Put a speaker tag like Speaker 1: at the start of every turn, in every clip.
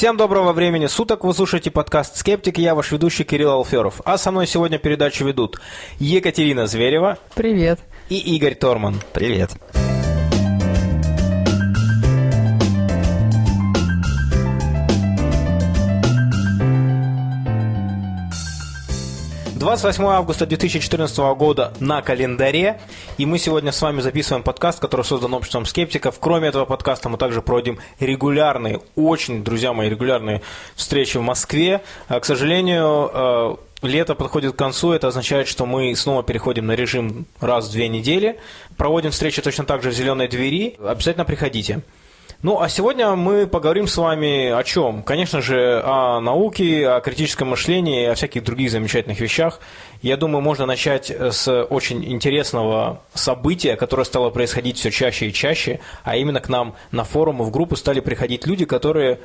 Speaker 1: Всем доброго времени суток, вы слушаете подкаст «Скептик», я ваш ведущий Кирилл Алферов. А со мной сегодня передачу ведут Екатерина Зверева.
Speaker 2: Привет.
Speaker 1: И Игорь Торман.
Speaker 3: Привет.
Speaker 1: 28 августа 2014 года на календаре, и мы сегодня с вами записываем подкаст, который создан обществом скептиков. Кроме этого подкаста мы также проводим регулярные, очень, друзья мои, регулярные встречи в Москве. А, к сожалению, э, Лето подходит к концу, это означает, что мы снова переходим на режим раз в две недели. Проводим встречи точно так же в «Зеленой двери». Обязательно приходите. Ну, а сегодня мы поговорим с вами о чем? Конечно же, о науке, о критическом мышлении, о всяких других замечательных вещах. Я думаю, можно начать с очень интересного события, которое стало происходить все чаще и чаще, а именно к нам на форумы, в группу стали приходить люди, которые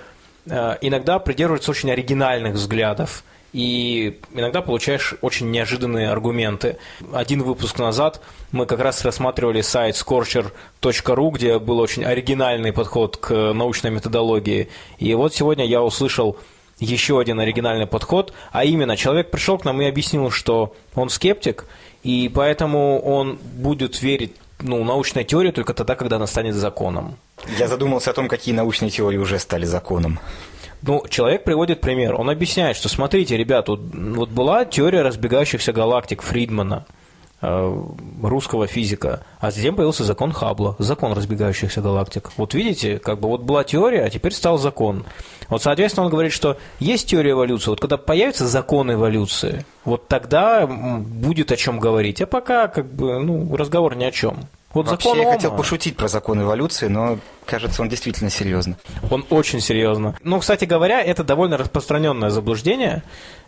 Speaker 1: э, иногда придерживаются очень оригинальных взглядов – и иногда получаешь очень неожиданные аргументы. Один выпуск назад мы как раз рассматривали сайт scorcher.ru, где был очень оригинальный подход к научной методологии. И вот сегодня я услышал еще один оригинальный подход, а именно человек пришел к нам и объяснил, что он скептик, и поэтому он будет верить ну, научной теории только тогда, когда она станет законом.
Speaker 3: Я задумался о том, какие научные теории уже стали законом.
Speaker 1: Ну, человек приводит пример. Он объясняет, что смотрите, ребят, вот, вот была теория разбегающихся галактик Фридмана, э, русского физика, а затем появился закон Хаббла, закон разбегающихся галактик. Вот видите, как бы вот была теория, а теперь стал закон. Вот, соответственно, он говорит, что есть теория эволюции, вот когда появится закон эволюции, вот тогда будет о чем говорить, а пока как бы ну, разговор ни о чем.
Speaker 3: Вот Вообще, закон я хотел пошутить про закон эволюции, но кажется, он действительно серьезно.
Speaker 1: Он очень серьезно. Ну, кстати говоря, это довольно распространенное заблуждение.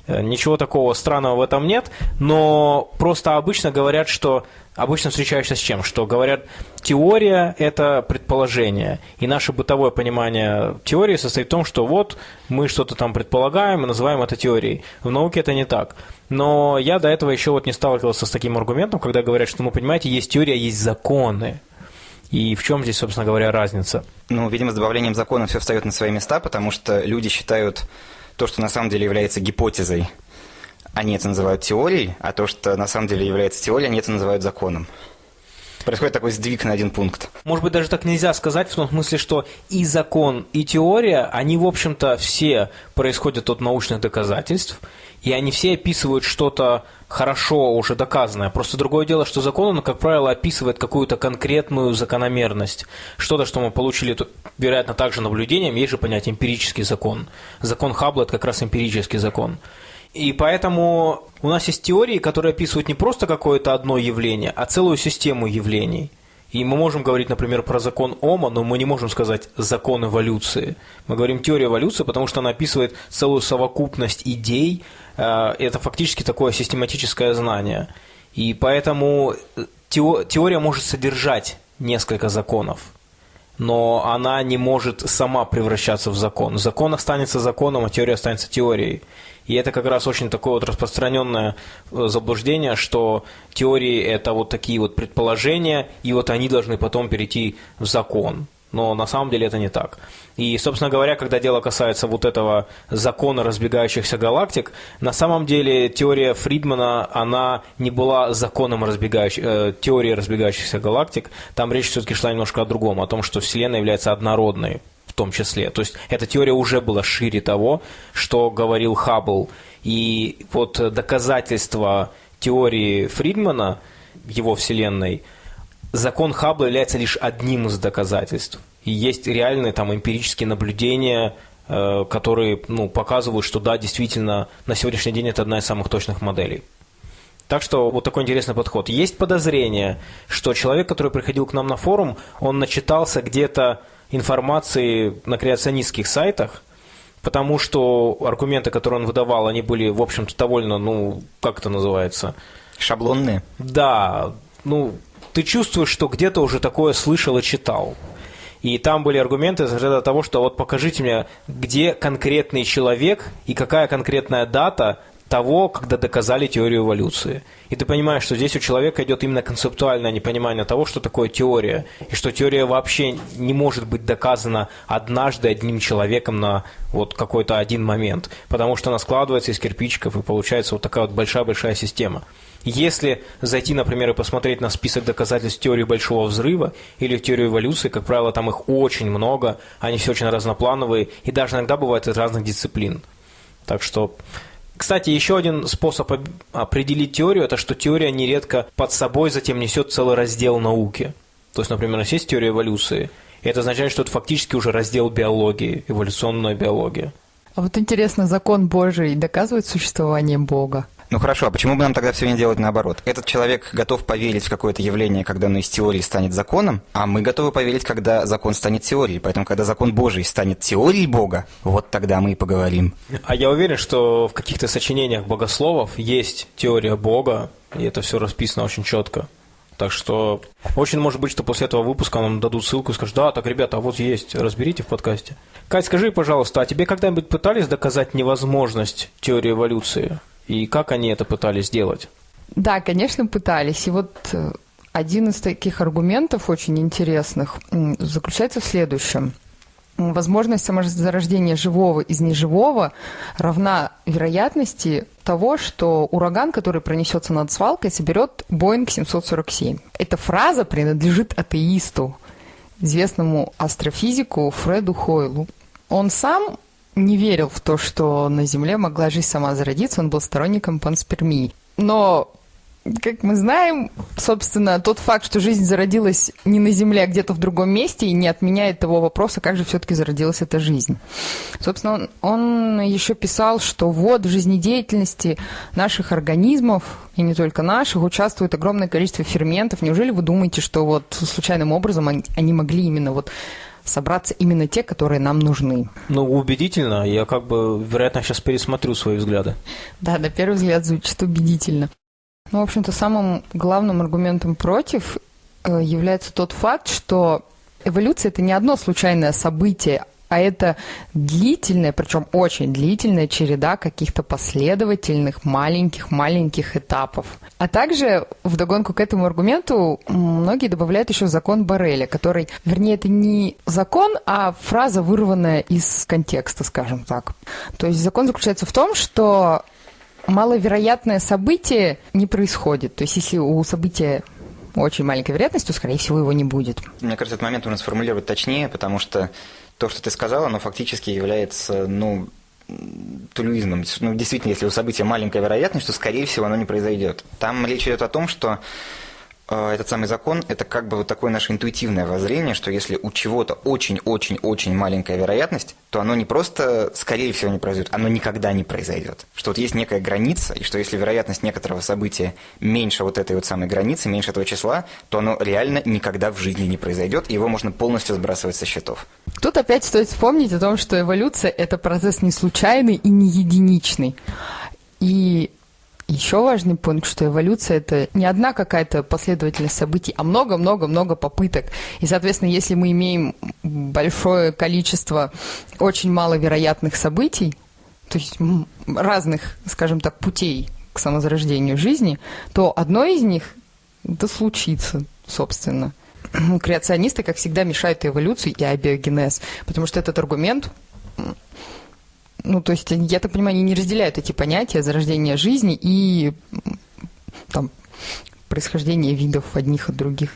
Speaker 1: Э, ничего такого странного в этом нет, но просто обычно говорят, что обычно встречаешься с чем? Что говорят, теория – это предположение, и наше бытовое понимание теории состоит в том, что вот мы что-то там предполагаем и называем это теорией. В науке это не так. Но я до этого еще вот не сталкивался с таким аргументом, когда говорят, что, ну, понимаете, есть теория, есть законы. И в чем здесь, собственно говоря, разница?
Speaker 3: Ну, видимо, с добавлением закона все встает на свои места, потому что люди считают то, что на самом деле является гипотезой, они это называют теорией, а то, что на самом деле является теорией, они это называют законом. Происходит такой сдвиг на один пункт.
Speaker 1: Может быть, даже так нельзя сказать, в том смысле, что и закон, и теория, они, в общем-то, все происходят от научных доказательств, и они все описывают что-то хорошо уже доказанное. Просто другое дело, что закон, он, как правило, описывает какую-то конкретную закономерность. Что-то, что мы получили, вероятно, также наблюдением, есть же понятие эмпирический закон. Закон Хаббла – это как раз эмпирический закон. И поэтому у нас есть теории, которые описывают не просто какое-то одно явление, а целую систему явлений. И мы можем говорить, например, про закон Ома, но мы не можем сказать закон эволюции. Мы говорим теория эволюции, потому что она описывает целую совокупность идей. Э, это фактически такое систематическое знание. И поэтому э, теория может содержать несколько законов, но она не может сама превращаться в закон. Закон останется законом, а теория останется теорией. И это как раз очень такое вот распространенное э, заблуждение, что теории – это вот такие вот предположения, и вот они должны потом перейти в закон. Но на самом деле это не так. И, собственно говоря, когда дело касается вот этого закона разбегающихся галактик, на самом деле теория Фридмана, она не была законом разбегающих, э, теории разбегающихся галактик. Там речь все-таки шла немножко о другом, о том, что Вселенная является однородной том числе. То есть эта теория уже была шире того, что говорил Хаббл. И вот доказательство теории Фридмана, его Вселенной, закон Хаббла является лишь одним из доказательств. И есть реальные там эмпирические наблюдения, э, которые ну, показывают, что да, действительно, на сегодняшний день это одна из самых точных моделей. Так что вот такой интересный подход. Есть подозрение, что человек, который приходил к нам на форум, он начитался где-то информации на креационистских сайтах, потому что аргументы, которые он выдавал, они были, в общем-то, довольно, ну, как это называется?
Speaker 3: Шаблонные.
Speaker 1: Да, ну, ты чувствуешь, что где-то уже такое слышал и читал. И там были аргументы из ряда того, что вот покажите мне, где конкретный человек и какая конкретная дата того, когда доказали теорию эволюции. И ты понимаешь, что здесь у человека идет именно концептуальное непонимание того, что такое теория, и что теория вообще не может быть доказана однажды одним человеком на вот какой-то один момент, потому что она складывается из кирпичиков, и получается вот такая вот большая-большая система. Если зайти, например, и посмотреть на список доказательств теории Большого Взрыва или теорию эволюции, как правило, там их очень много, они все очень разноплановые, и даже иногда бывают из разных дисциплин. Так что кстати, еще один способ определить теорию – это что теория нередко под собой затем несет целый раздел науки. То есть, например, у нас есть теория эволюции, и это означает, что это фактически уже раздел биологии, эволюционная биология.
Speaker 2: А вот интересно, закон Божий доказывает существование Бога?
Speaker 3: Ну хорошо, а почему бы нам тогда все не делать наоборот? Этот человек готов поверить в какое-то явление, когда оно из теории станет законом, а мы готовы поверить, когда закон станет теорией. Поэтому, когда закон Божий станет теорией Бога, вот тогда мы и поговорим.
Speaker 1: А я уверен, что в каких-то сочинениях богословов есть теория Бога, и это все расписано очень четко. Так что очень может быть, что после этого выпуска нам дадут ссылку и скажут, да, так, ребята, а вот есть, разберите в подкасте. Кать, скажи, пожалуйста, а тебе когда-нибудь пытались доказать невозможность теории эволюции? И как они это пытались сделать?
Speaker 2: Да, конечно, пытались. И вот э, один из таких аргументов очень интересных заключается в следующем. Возможность самозарождения живого из неживого равна вероятности того, что ураган, который пронесется над свалкой, соберет Боинг 747. Эта фраза принадлежит атеисту, известному астрофизику Фреду Хойлу. Он сам не верил в то, что на Земле могла жизнь сама зародиться, он был сторонником панспермии. Но, как мы знаем, собственно, тот факт, что жизнь зародилась не на Земле, а где-то в другом месте, и не отменяет того вопроса, как же все-таки зародилась эта жизнь. Собственно, он, он еще писал, что вот в жизнедеятельности наших организмов, и не только наших, участвует огромное количество ферментов. Неужели вы думаете, что вот случайным образом они, они могли именно вот собраться именно те, которые нам нужны.
Speaker 1: Ну, убедительно. Я как бы, вероятно, сейчас пересмотрю свои взгляды.
Speaker 2: Да, на первый взгляд звучит убедительно. Ну, в общем-то, самым главным аргументом против э, является тот факт, что эволюция – это не одно случайное событие, а это длительная, причем очень длительная череда каких-то последовательных маленьких-маленьких этапов. А также вдогонку к этому аргументу многие добавляют еще закон Барреля, который, вернее, это не закон, а фраза, вырванная из контекста, скажем так. То есть закон заключается в том, что маловероятное событие не происходит. То есть если у события очень маленькая вероятность, то, скорее всего, его не будет.
Speaker 3: Мне кажется, этот момент нужно сформулировать точнее, потому что то, что ты сказала, оно фактически является, ну, тулюизмом. Ну, действительно, если у события маленькая вероятность, то, скорее всего, оно не произойдет. Там речь идет о том, что а, этот самый закон – это как бы вот такое наше интуитивное воззрение, что если у чего-то очень-очень-очень маленькая вероятность, то оно не просто, скорее всего, не произойдет, оно никогда не произойдет. Что вот есть некая граница, и что если вероятность некоторого события меньше вот этой вот самой границы, меньше этого числа, то оно реально никогда в жизни не произойдет, и его можно полностью сбрасывать со счетов.
Speaker 2: Тут опять стоит вспомнить о том, что эволюция – это процесс не случайный и не единичный. И еще важный пункт, что эволюция – это не одна какая-то последовательность событий, а много-много-много попыток. И, соответственно, если мы имеем большое количество очень маловероятных событий, то есть разных, скажем так, путей к самозарождению жизни, то одно из них да случится, собственно. Креационисты, как всегда, мешают эволюции и абиогенез, потому что этот аргумент ну, то есть, я так понимаю, они не разделяют эти понятия зарождения жизни и там происхождение видов одних от других.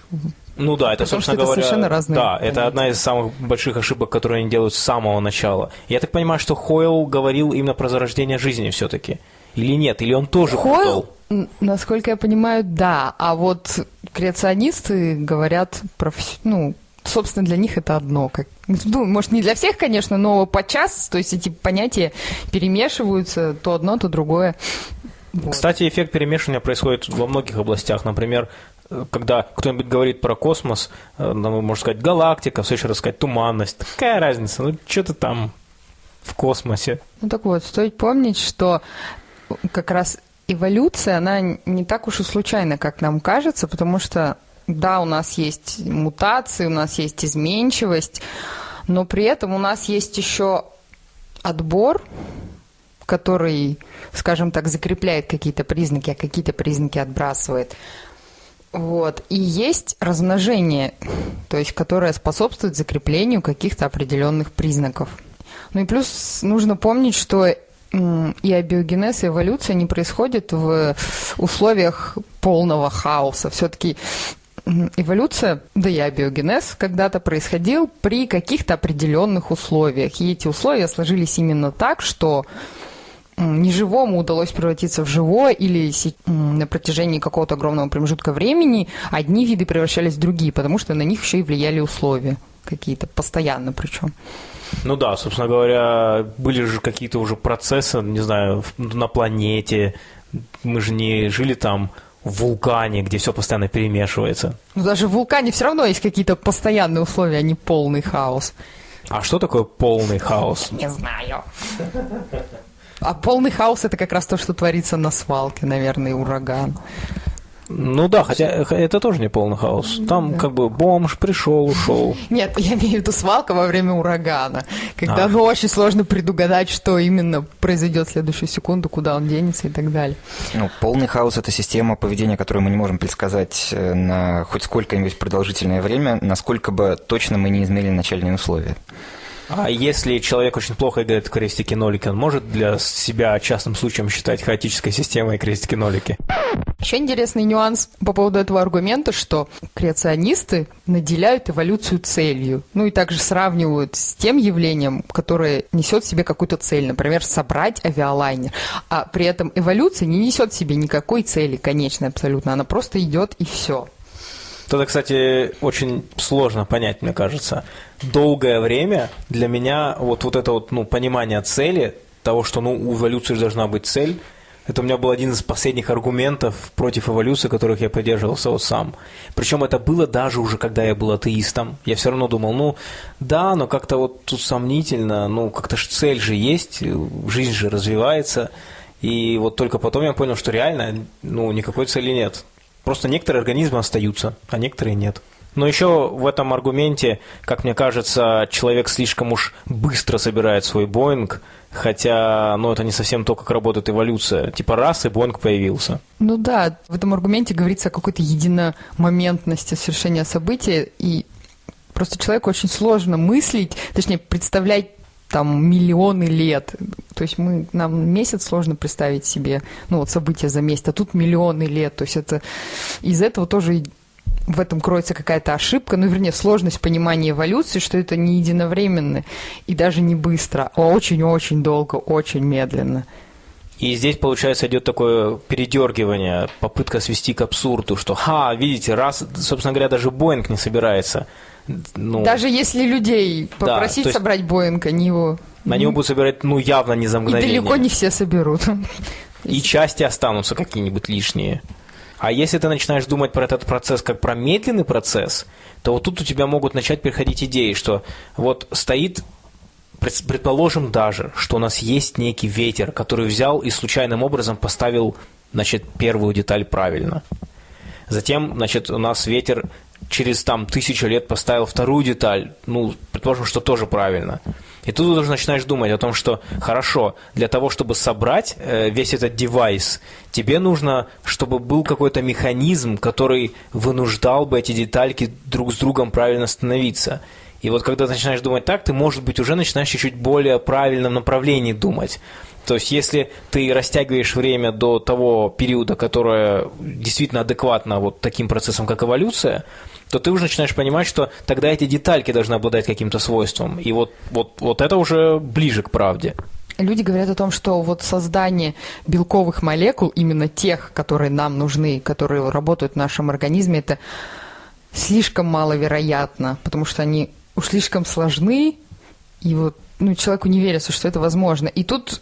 Speaker 1: Ну да, это, Потому собственно
Speaker 2: это
Speaker 1: говоря,
Speaker 2: совершенно разные
Speaker 1: да, понятия. это одна из самых больших ошибок, которые они делают с самого начала. Я так понимаю, что Хойл говорил именно про зарождение жизни все-таки. Или нет? Или он тоже
Speaker 2: Хойл, путал? Насколько я понимаю, да. А вот креационисты говорят про, ну, собственно, для них это одно. Как, ну, может, не для всех, конечно, но подчас, то есть эти понятия перемешиваются, то одно, то другое.
Speaker 1: Вот. Кстати, эффект перемешивания происходит во многих областях. Например, когда кто-нибудь говорит про космос, э, ну, можно сказать галактика, все еще рассказать туманность. Какая разница? Ну, что-то там в космосе.
Speaker 2: Ну так вот, стоит помнить, что как раз эволюция, она не так уж и случайна, как нам кажется, потому что да, у нас есть мутации, у нас есть изменчивость, но при этом у нас есть еще отбор, который, скажем так, закрепляет какие-то признаки, а какие-то признаки отбрасывает. Вот. И есть размножение, то есть которое способствует закреплению каких-то определенных признаков. Ну и плюс нужно помнить, что и абиогенез, и эволюция не происходят в условиях полного хаоса. Все-таки эволюция, да и абиогенез когда-то происходил при каких-то определенных условиях. И эти условия сложились именно так, что неживому удалось превратиться в живое или на протяжении какого-то огромного промежутка времени одни виды превращались в другие, потому что на них еще и влияли условия какие-то, постоянно причем.
Speaker 1: Ну да, собственно говоря, были же какие-то уже процессы, не знаю, на планете. Мы же не жили там в вулкане, где все постоянно перемешивается.
Speaker 2: Ну даже в вулкане все равно есть какие-то постоянные условия, а не полный хаос.
Speaker 1: А что такое полный хаос?
Speaker 2: Не знаю. А полный хаос это как раз то, что творится на свалке, наверное, ураган.
Speaker 1: Ну да, хотя это тоже не полный хаос. Там да. как бы бомж пришел, ушел.
Speaker 2: Нет, я имею в виду свалка во время урагана, когда ну, очень сложно предугадать, что именно произойдет в следующую секунду, куда он денется и так далее.
Speaker 3: Ну, полный хаос – это система поведения, которую мы не можем предсказать э, на хоть сколько-нибудь продолжительное время, насколько бы точно мы не измерили начальные условия.
Speaker 1: А если человек очень плохо играет в крестики-нолики, он может для себя частным случаем считать хаотической системой крестики-нолики?
Speaker 2: Еще интересный нюанс по поводу этого аргумента, что креационисты наделяют эволюцию целью. Ну и также сравнивают с тем явлением, которое несет в себе какую-то цель, например, собрать авиалайнер. А при этом эволюция не несет в себе никакой цели конечной абсолютно, она просто идет и все.
Speaker 1: Это, кстати, очень сложно понять, мне кажется. Долгое время для меня вот, вот это вот, ну, понимание цели, того, что ну, у эволюции должна быть цель, это у меня был один из последних аргументов против эволюции, которых я придерживался вот сам. Причем это было даже уже, когда я был атеистом. Я все равно думал, ну, да, но как-то вот тут сомнительно, ну, как-то ж цель же есть, жизнь же развивается. И вот только потом я понял, что реально, ну, никакой цели нет. Просто некоторые организмы остаются, а некоторые нет. Но еще в этом аргументе, как мне кажется, человек слишком уж быстро собирает свой Боинг, хотя, ну, это не совсем то, как работает эволюция. Типа раз, и Боинг появился.
Speaker 2: Ну да, в этом аргументе говорится о какой-то единомоментности совершения события, и просто человеку очень сложно мыслить, точнее, представлять там миллионы лет. То есть мы, нам месяц сложно представить себе, ну вот события за месяц, а тут миллионы лет. То есть это из этого тоже в этом кроется какая-то ошибка, ну, вернее, сложность понимания эволюции, что это не единовременно и даже не быстро, а очень-очень долго, очень медленно.
Speaker 1: И здесь, получается, идет такое передергивание, попытка свести к абсурду, что, ха, видите, раз, собственно говоря, даже Боинг не собирается
Speaker 2: ну, Даже если людей попросить да, собрать Боинг, они его...
Speaker 1: Они его будут собирать, ну, явно не за мгновение.
Speaker 2: И далеко не все соберут.
Speaker 1: И части останутся какие-нибудь лишние. А если ты начинаешь думать про этот процесс как про медленный процесс, то вот тут у тебя могут начать приходить идеи, что вот стоит, предположим даже, что у нас есть некий ветер, который взял и случайным образом поставил, значит, первую деталь правильно. Затем, значит, у нас ветер через там тысячу лет поставил вторую деталь, ну, предположим, что тоже правильно. И тут ты уже начинаешь думать о том, что хорошо, для того, чтобы собрать э, весь этот девайс, тебе нужно, чтобы был какой-то механизм, который вынуждал бы эти детальки друг с другом правильно становиться. И вот когда ты начинаешь думать так, ты, может быть, уже начинаешь чуть-чуть более правильном направлении думать. То есть, если ты растягиваешь время до того периода, которое действительно адекватно вот таким процессам, как эволюция, то ты уже начинаешь понимать, что тогда эти детальки должны обладать каким-то свойством. И вот, вот, вот это уже ближе к правде.
Speaker 2: Люди говорят о том, что вот создание белковых молекул, именно тех, которые нам нужны, которые работают в нашем организме, это слишком маловероятно, потому что они уж слишком сложны, и вот ну, человеку не верится, что это возможно. И тут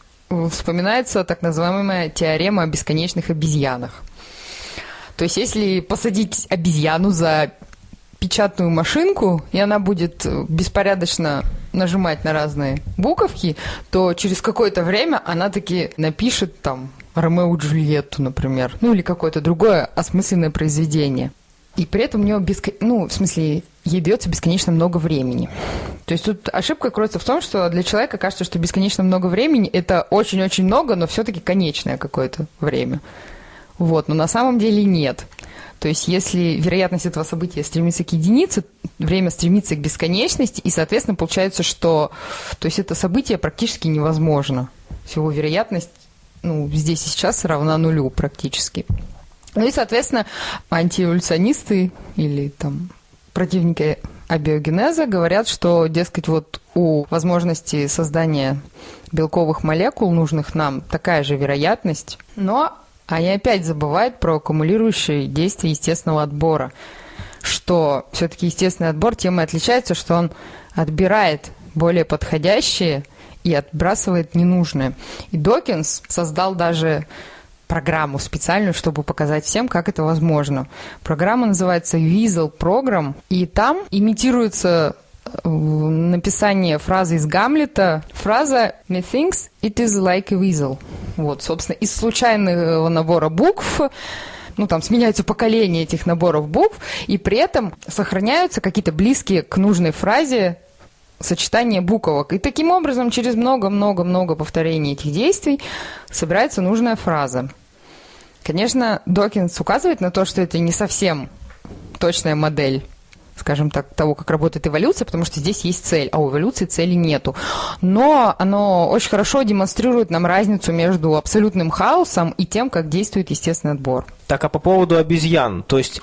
Speaker 2: вспоминается так называемая теорема о бесконечных обезьянах. То есть, если посадить обезьяну за печатную машинку, и она будет э, беспорядочно нажимать на разные буковки, то через какое-то время она таки напишет там Ромео и Джульетту, например, ну или какое-то другое осмысленное произведение. И при этом у нее беско... ну, в смысле, ей дается бесконечно много времени. То есть тут ошибка кроется в том, что для человека кажется, что бесконечно много времени – это очень-очень много, но все-таки конечное какое-то время. Вот, но на самом деле нет. То есть если вероятность этого события стремится к единице, время стремится к бесконечности, и, соответственно, получается, что то есть это событие практически невозможно. Всего вероятность ну, здесь и сейчас равна нулю практически. Ну и, соответственно, антиэволюционисты или там противники абиогенеза говорят, что, дескать, вот у возможности создания белковых молекул, нужных нам, такая же вероятность, но они опять забывают про аккумулирующие действия естественного отбора, что все-таки естественный отбор тем и отличается, что он отбирает более подходящие и отбрасывает ненужное. И Докинс создал даже программу специальную, чтобы показать всем, как это возможно. Программа называется Weasel Program, и там имитируется написание фразы из Гамлета. Фраза «Methinks it is like a weasel». Вот, собственно, из случайного набора букв ну, там сменяются поколения этих наборов букв, и при этом сохраняются какие-то близкие к нужной фразе сочетание буквок. И таким образом, через много-много-много повторений этих действий собирается нужная фраза. Конечно, Докинс указывает на то, что это не совсем точная модель скажем так, того, как работает эволюция, потому что здесь есть цель, а у эволюции цели нету. Но оно очень хорошо демонстрирует нам разницу между абсолютным хаосом и тем, как действует естественный отбор.
Speaker 1: Так, а по поводу обезьян, то есть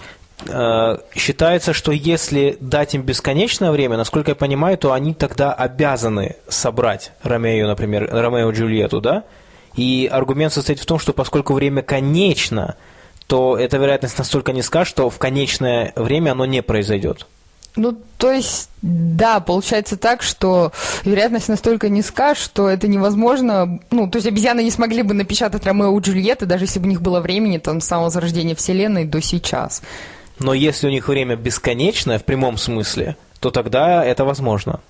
Speaker 1: Э, считается, что если дать им бесконечное время, насколько я понимаю, то они тогда обязаны собрать Ромео, например, Ромео и Джульетту, да? И аргумент состоит в том, что поскольку время конечно, то эта вероятность настолько низка, что в конечное время оно не произойдет.
Speaker 2: Ну, то есть, да, получается так, что вероятность настолько низка, что это невозможно. Ну, то есть обезьяны не смогли бы напечатать Ромео и Джульетты, даже если бы у них было времени там, с самого зарождения Вселенной до сейчас.
Speaker 1: Но если у них время бесконечное в прямом смысле, то тогда это возможно.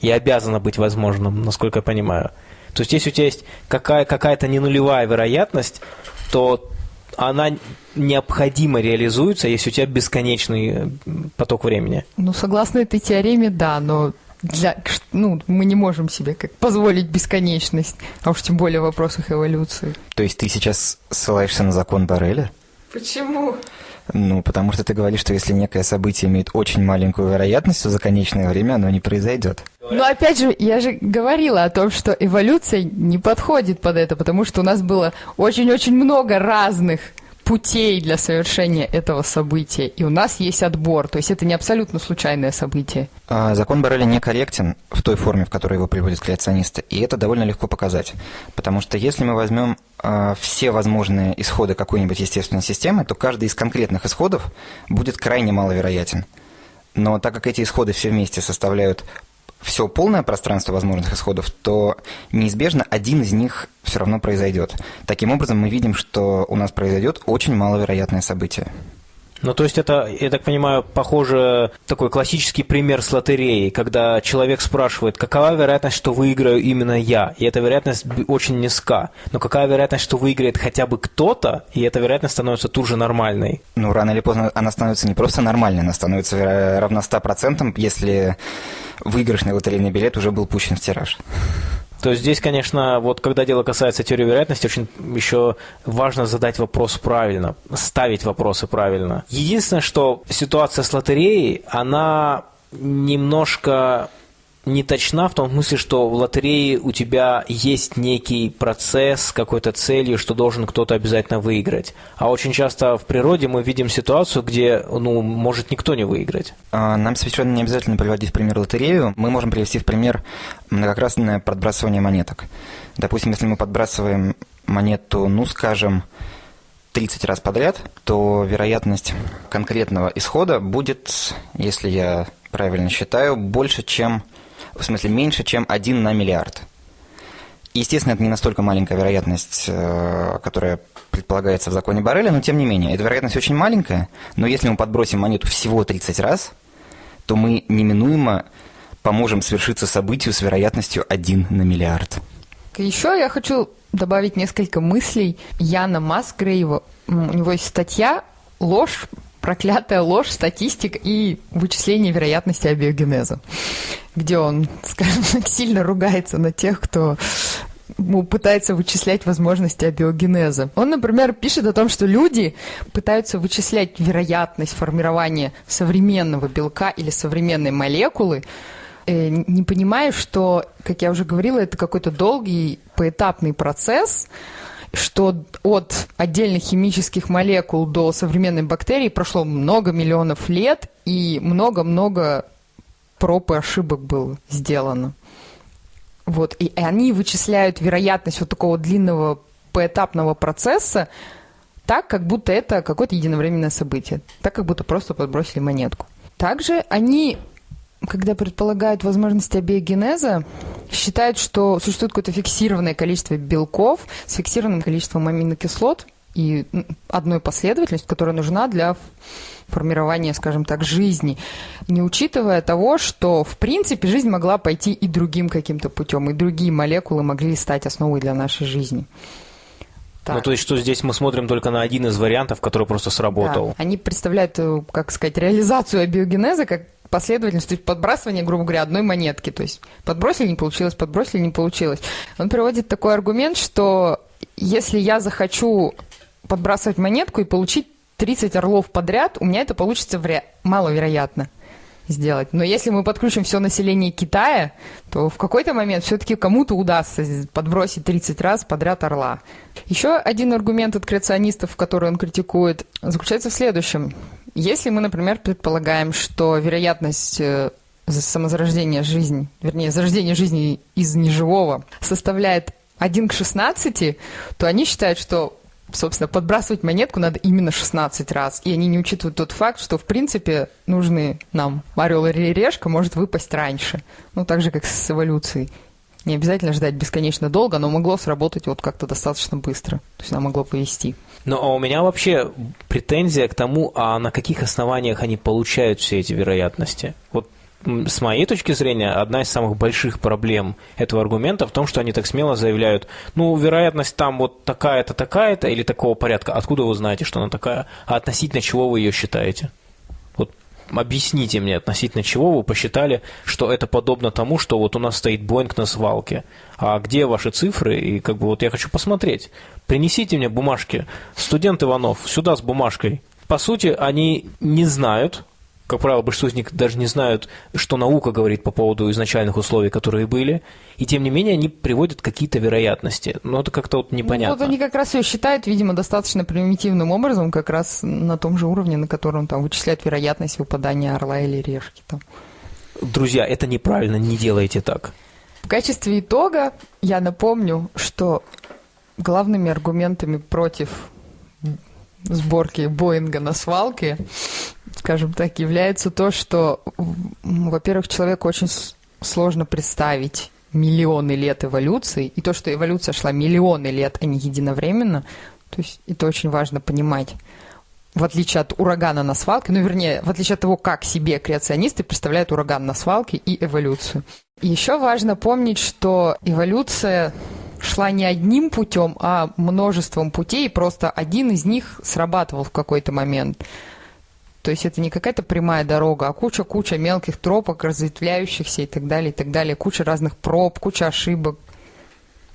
Speaker 1: И обязано быть возможным, насколько я понимаю. То есть, если у тебя есть какая- какая-то не нулевая вероятность, то она необходимо реализуется, если у тебя бесконечный э, поток времени.
Speaker 2: Ну, согласно этой теореме, да, но для, ну, мы не можем себе как позволить бесконечность, а уж тем более в вопросах эволюции.
Speaker 3: То есть ты сейчас ссылаешься на закон Барреля?
Speaker 2: Почему?
Speaker 3: Ну, потому что ты говоришь, что если некое событие имеет очень маленькую вероятность, то за конечное время оно не произойдет.
Speaker 2: Но опять же, я же говорила о том, что эволюция не подходит под это, потому что у нас было очень-очень много разных путей для совершения этого события, и у нас есть отбор, то есть это не абсолютно случайное событие.
Speaker 3: А, закон Барреля некорректен в той форме, в которой его приводят креационисты, и это довольно легко показать, потому что если мы возьмем а, все возможные исходы какой-нибудь естественной системы, то каждый из конкретных исходов будет крайне маловероятен. Но так как эти исходы все вместе составляют все полное пространство возможных исходов, то неизбежно один из них все равно произойдет. Таким образом, мы видим, что у нас произойдет очень маловероятное событие.
Speaker 1: Ну, то есть это, я так понимаю, похоже, такой классический пример с лотереей, когда человек спрашивает, какова вероятность, что выиграю именно я, и эта вероятность очень низка. Но какая вероятность, что выиграет хотя бы кто-то, и эта вероятность становится тут же нормальной?
Speaker 3: Ну, рано или поздно она становится не просто нормальной, она становится равна 100%, если выигрышный лотерейный билет уже был пущен в тираж.
Speaker 1: То здесь, конечно, вот когда дело касается теории вероятности, очень еще важно задать вопрос правильно, ставить вопросы правильно. Единственное, что ситуация с лотереей, она немножко не точна в том смысле, что в лотерее у тебя есть некий процесс с какой-то целью, что должен кто-то обязательно выиграть. А очень часто в природе мы видим ситуацию, где, ну, может никто не выиграть.
Speaker 3: А, нам совершенно не обязательно приводить в пример лотерею. Мы можем привести в пример многократное подбрасывание монеток. Допустим, если мы подбрасываем монету, ну, скажем, 30 раз подряд, то вероятность конкретного исхода будет, если я правильно считаю, больше, чем в смысле меньше, чем 1 на миллиард. Естественно, это не настолько маленькая вероятность, э, которая предполагается в законе Барреля, но тем не менее, эта вероятность очень маленькая, но если мы подбросим монету всего 30 раз, то мы неминуемо поможем свершиться событию с вероятностью 1 на миллиард.
Speaker 2: Еще я хочу добавить несколько мыслей Яна Масгрейва. У него есть статья «Ложь проклятая ложь, статистика и вычисление вероятности абиогенеза, где он, скажем так, сильно ругается на тех, кто пытается вычислять возможности абиогенеза. Он, например, пишет о том, что люди пытаются вычислять вероятность формирования современного белка или современной молекулы, э, не понимая, что, как я уже говорила, это какой-то долгий поэтапный процесс, что от отдельных химических молекул до современной бактерии прошло много миллионов лет, и много-много проб и ошибок было сделано. Вот, и они вычисляют вероятность вот такого длинного поэтапного процесса так, как будто это какое-то единовременное событие, так, как будто просто подбросили монетку. Также они, когда предполагают возможность абиогенеза, считают, что существует какое-то фиксированное количество белков с фиксированным количеством аминокислот и одной последовательностью, которая нужна для формирования, скажем так, жизни, не учитывая того, что, в принципе, жизнь могла пойти и другим каким-то путем, и другие молекулы могли стать основой для нашей жизни.
Speaker 1: Так. Ну, то есть, что здесь мы смотрим только на один из вариантов, который просто сработал.
Speaker 2: Да. Они представляют, э, как сказать, реализацию абиогенеза как последовательность, то есть подбрасывание, грубо говоря, одной монетки. То есть подбросили, не получилось, подбросили, не получилось. Он приводит такой аргумент, что если я захочу подбрасывать монетку и получить 30 орлов подряд, у меня это получится вря... маловероятно сделать. Но если мы подключим все население Китая, то в какой-то момент все-таки кому-то удастся подбросить 30 раз подряд орла. Еще один аргумент от креационистов, который он критикует, заключается в следующем. Если мы, например, предполагаем, что вероятность э, самозарождения жизни, вернее, зарождения жизни из неживого составляет 1 к 16, то они считают, что собственно, подбрасывать монетку надо именно 16 раз. И они не учитывают тот факт, что, в принципе, нужный нам орел или решка может выпасть раньше. Ну, так же, как с эволюцией. Не обязательно ждать бесконечно долго, но могло сработать вот как-то достаточно быстро. То есть нам могло повести.
Speaker 1: Ну, а у меня вообще претензия к тому, а на каких основаниях они получают все эти вероятности. Вот с моей точки зрения, одна из самых больших проблем этого аргумента в том, что они так смело заявляют, ну, вероятность там вот такая-то, такая-то или такого порядка. Откуда вы знаете, что она такая? А относительно чего вы ее считаете? Объясните мне, относительно чего вы посчитали, что это подобно тому, что вот у нас стоит Боинг на свалке. А где ваши цифры? И как бы вот я хочу посмотреть. Принесите мне бумажки. Студент Иванов, сюда с бумажкой. По сути, они не знают, как правило, большинство из них даже не знают, что наука говорит по поводу изначальных условий, которые были, и тем не менее они приводят какие-то вероятности. Но это как-то вот непонятно.
Speaker 2: Ну, вот они как раз ее считают, видимо, достаточно примитивным образом, как раз на том же уровне, на котором там вычисляют вероятность выпадания орла или решки. Там.
Speaker 1: Друзья, это неправильно, не делайте так.
Speaker 2: В качестве итога я напомню, что главными аргументами против сборки Боинга на свалке скажем так, является то, что, во-первых, человеку очень сложно представить миллионы лет эволюции, и то, что эволюция шла миллионы лет, а не единовременно, то есть это очень важно понимать. В отличие от урагана на свалке, ну, вернее, в отличие от того, как себе креационисты представляют ураган на свалке и эволюцию. Еще важно помнить, что эволюция шла не одним путем, а множеством путей, просто один из них срабатывал в какой-то момент. То есть это не какая-то прямая дорога, а куча-куча мелких тропок, разветвляющихся и так далее, и так далее. Куча разных проб, куча ошибок.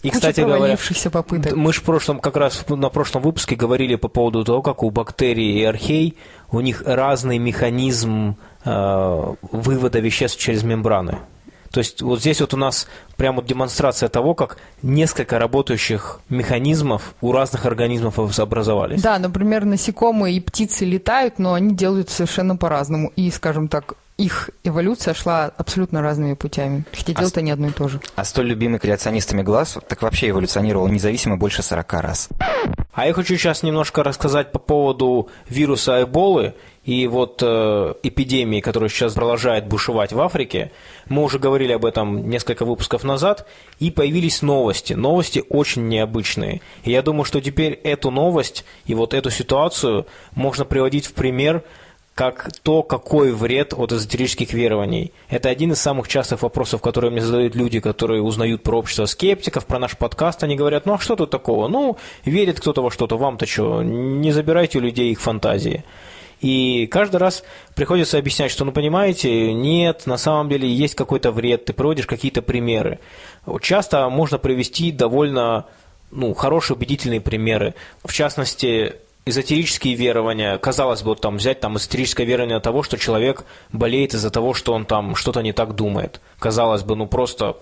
Speaker 1: И, кстати говоря,
Speaker 2: попыток.
Speaker 1: мы же в прошлом, как раз на прошлом выпуске говорили по поводу того, как у бактерий и архей у них разный механизм э, вывода веществ через мембраны. То есть вот здесь вот у нас прямо вот демонстрация того, как несколько работающих механизмов у разных организмов образовались.
Speaker 2: Да, например, насекомые и птицы летают, но они делают совершенно по-разному. И, скажем так, их эволюция шла абсолютно разными путями. Хотя делают а они одно и то же.
Speaker 3: А столь любимый креационистами глаз так вообще эволюционировал независимо больше 40 раз.
Speaker 1: А я хочу сейчас немножко рассказать по поводу вируса Эболы и вот э, эпидемии, которая сейчас продолжает бушевать в Африке. Мы уже говорили об этом несколько выпусков назад, и появились новости. Новости очень необычные. И я думаю, что теперь эту новость и вот эту ситуацию можно приводить в пример как то, какой вред от эзотерических верований. Это один из самых частых вопросов, которые мне задают люди, которые узнают про общество скептиков, про наш подкаст. Они говорят, ну а что тут такого? Ну, верит кто-то во что-то, вам-то что? Не забирайте у людей их фантазии. И каждый раз приходится объяснять, что, ну, понимаете, нет, на самом деле есть какой-то вред, ты приводишь какие-то примеры. Часто можно привести довольно ну, хорошие убедительные примеры. В частности, эзотерические верования, казалось бы, вот там взять там эзотерическое верование того, что человек болеет из-за того, что он там что-то не так думает. Казалось бы, ну просто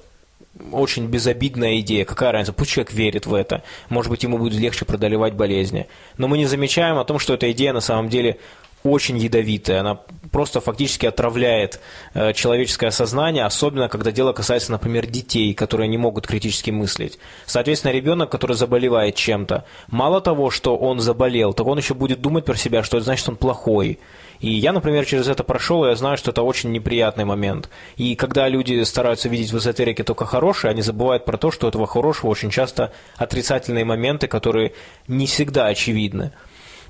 Speaker 1: очень безобидная идея. Какая разница? Пусть человек верит в это. Может быть, ему будет легче преодолевать болезни. Но мы не замечаем о том, что эта идея на самом деле очень ядовитая. Она просто фактически отравляет э, человеческое сознание, особенно когда дело касается, например, детей, которые не могут критически мыслить. Соответственно, ребенок, который заболевает чем-то, мало того, что он заболел, так он еще будет думать про себя, что это значит, он плохой. И я, например, через это прошел, и я знаю, что это очень неприятный момент. И когда люди стараются видеть в эзотерике только хорошее, они забывают про то, что у этого хорошего очень часто отрицательные моменты, которые не всегда очевидны.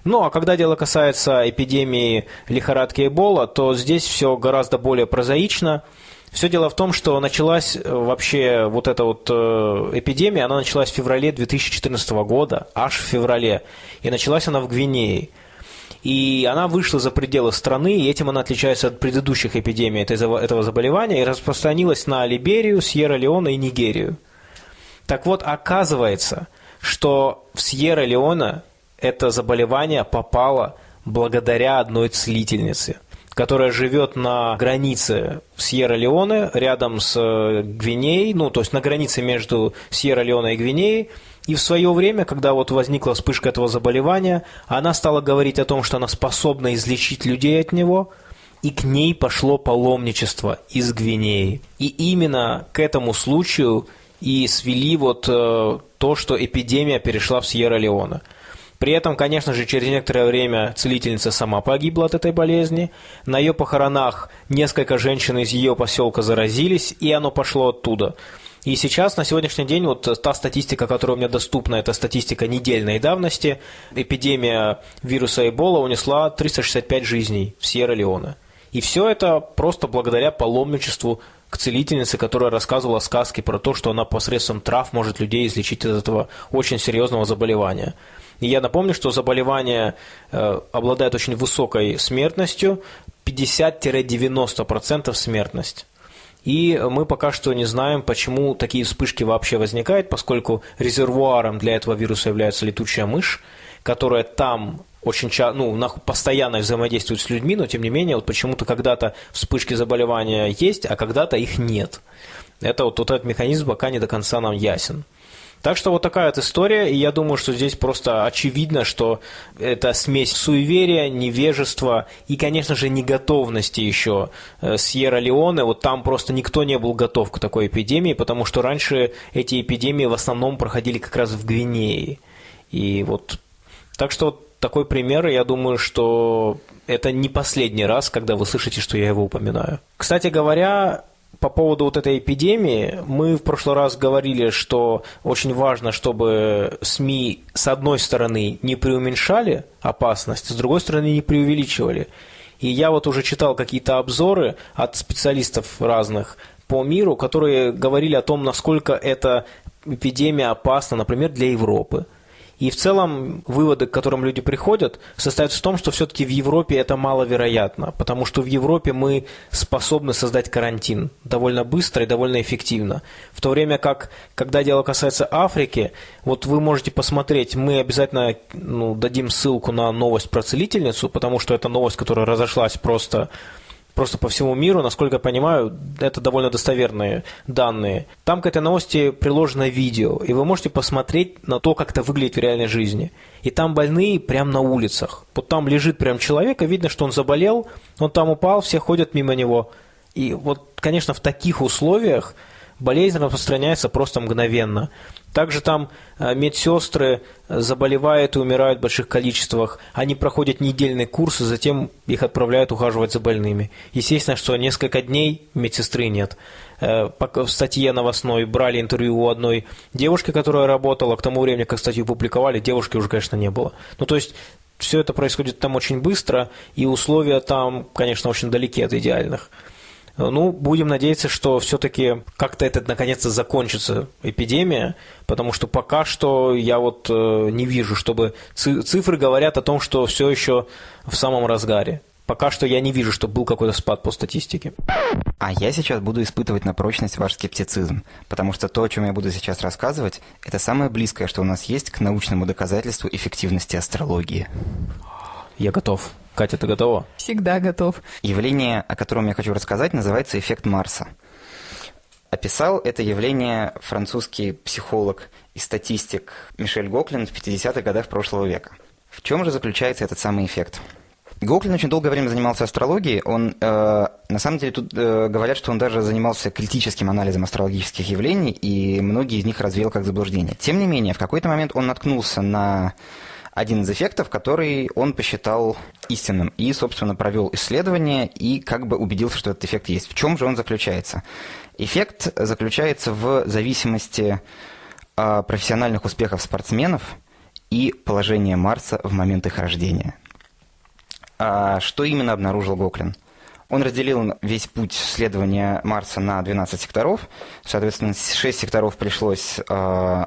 Speaker 1: Ну, а когда дело касается эпидемии лихорадки Эбола, то здесь все гораздо более прозаично. Все дело в том, что началась э, вообще вот эта вот э, эпидемия, она началась в феврале 2014 года, аж в феврале. И началась она в Гвинее. И она вышла за пределы страны, и этим она отличается от предыдущих эпидемий этого заболевания, и распространилась на Либерию, Сьерра-Леоне и Нигерию. Так вот, оказывается, что в Сьерра-Леоне это заболевание попало благодаря одной целительнице, которая живет на границе Сьерра-Леоне, рядом с э, Гвинеей, ну, то есть на границе между Сьерра-Леоне и Гвинеей, и в свое время, когда вот возникла вспышка этого заболевания, она стала говорить о том, что она способна излечить людей от него, и к ней пошло паломничество из Гвинеи. И именно к этому случаю и свели вот э, то, что эпидемия перешла в Сьерра-Леоне – при этом, конечно же, через некоторое время целительница сама погибла от этой болезни. На ее похоронах несколько женщин из ее поселка заразились, и оно пошло оттуда. И сейчас, на сегодняшний день, вот та статистика, которая у меня доступна, это статистика недельной давности, эпидемия вируса Эбола унесла 365 жизней в Сьерра-Леоне. И все это просто благодаря паломничеству к целительнице, которая рассказывала сказки про то, что она посредством трав может людей излечить от этого очень серьезного заболевания. И я напомню, что заболевание э, обладает очень высокой смертностью, 50-90% смертность. И мы пока что не знаем, почему такие вспышки вообще возникают, поскольку резервуаром для этого вируса является летучая мышь, которая там очень часто, ну, постоянно взаимодействует с людьми, но тем не менее, вот почему-то когда-то вспышки заболевания есть, а когда-то их нет. Это вот, вот этот механизм пока не до конца нам ясен. Так что вот такая вот история, и я думаю, что здесь просто очевидно, что это смесь суеверия, невежества и, конечно же, неготовности еще э, Сьерра-Леоне. Вот там просто никто не был готов к такой эпидемии, потому что раньше эти эпидемии в основном проходили как раз в Гвинее. И вот так что вот такой пример, я думаю, что это не последний раз, когда вы слышите, что я его упоминаю. Кстати говоря, по поводу вот этой эпидемии, мы в прошлый раз говорили, что очень важно, чтобы СМИ с одной стороны не преуменьшали опасность, с другой стороны не преувеличивали. И я вот уже читал какие-то обзоры от специалистов разных по миру, которые говорили о том, насколько эта эпидемия опасна, например, для Европы. И в целом выводы, к которым люди приходят, состоят в том, что все-таки в Европе это маловероятно, потому что в Европе мы способны создать карантин довольно быстро и довольно эффективно. В то время как, когда дело касается Африки, вот вы можете посмотреть, мы обязательно ну, дадим ссылку на новость про целительницу, потому что это новость, которая разошлась просто просто по всему миру, насколько я понимаю, это довольно достоверные данные. Там к этой новости приложено видео, и вы можете посмотреть на то, как это выглядит в реальной жизни. И там больные прямо на улицах. Вот там лежит прям человек, и видно, что он заболел, он там упал, все ходят мимо него. И вот, конечно, в таких условиях болезнь распространяется просто мгновенно. Также там э, медсестры заболевают и умирают в больших количествах. Они проходят недельный курс, и затем их отправляют ухаживать за больными. Естественно, что несколько дней медсестры нет. Э, в статье новостной брали интервью у одной девушки, которая работала. К тому времени, как статью публиковали, девушки уже, конечно, не было. Ну, то есть, все это происходит там очень быстро, и условия там, конечно, очень далеки от идеальных. Ну, будем надеяться, что все-таки как-то это наконец-то закончится, эпидемия, потому что пока что я вот э, не вижу, чтобы цифры говорят о том, что все еще в самом разгаре. Пока что я не вижу, что был какой-то спад по статистике.
Speaker 3: А я сейчас буду испытывать на прочность ваш скептицизм, потому что то, о чем я буду сейчас рассказывать, это самое близкое, что у нас есть к научному доказательству эффективности астрологии.
Speaker 1: Я готов. Катя, ты готова?
Speaker 2: Всегда готов.
Speaker 3: Явление, о котором я хочу рассказать, называется эффект Марса. Описал это явление французский психолог и статистик Мишель Гоклин в 50-х годах прошлого века. В чем же заключается этот самый эффект? Гоклин очень долгое время занимался астрологией. Он, э, на самом деле, тут э, говорят, что он даже занимался критическим анализом астрологических явлений, и многие из них развеял как заблуждение. Тем не менее, в какой-то момент он наткнулся на один из эффектов, который он посчитал истинным, и, собственно, провел исследование и как бы убедился, что этот эффект есть. В чем же он заключается? Эффект заключается в зависимости э, профессиональных успехов спортсменов и положения Марса в момент их рождения. А что именно обнаружил Гоклин? Он разделил весь путь следования Марса на 12 секторов. Соответственно, 6 секторов пришлось э,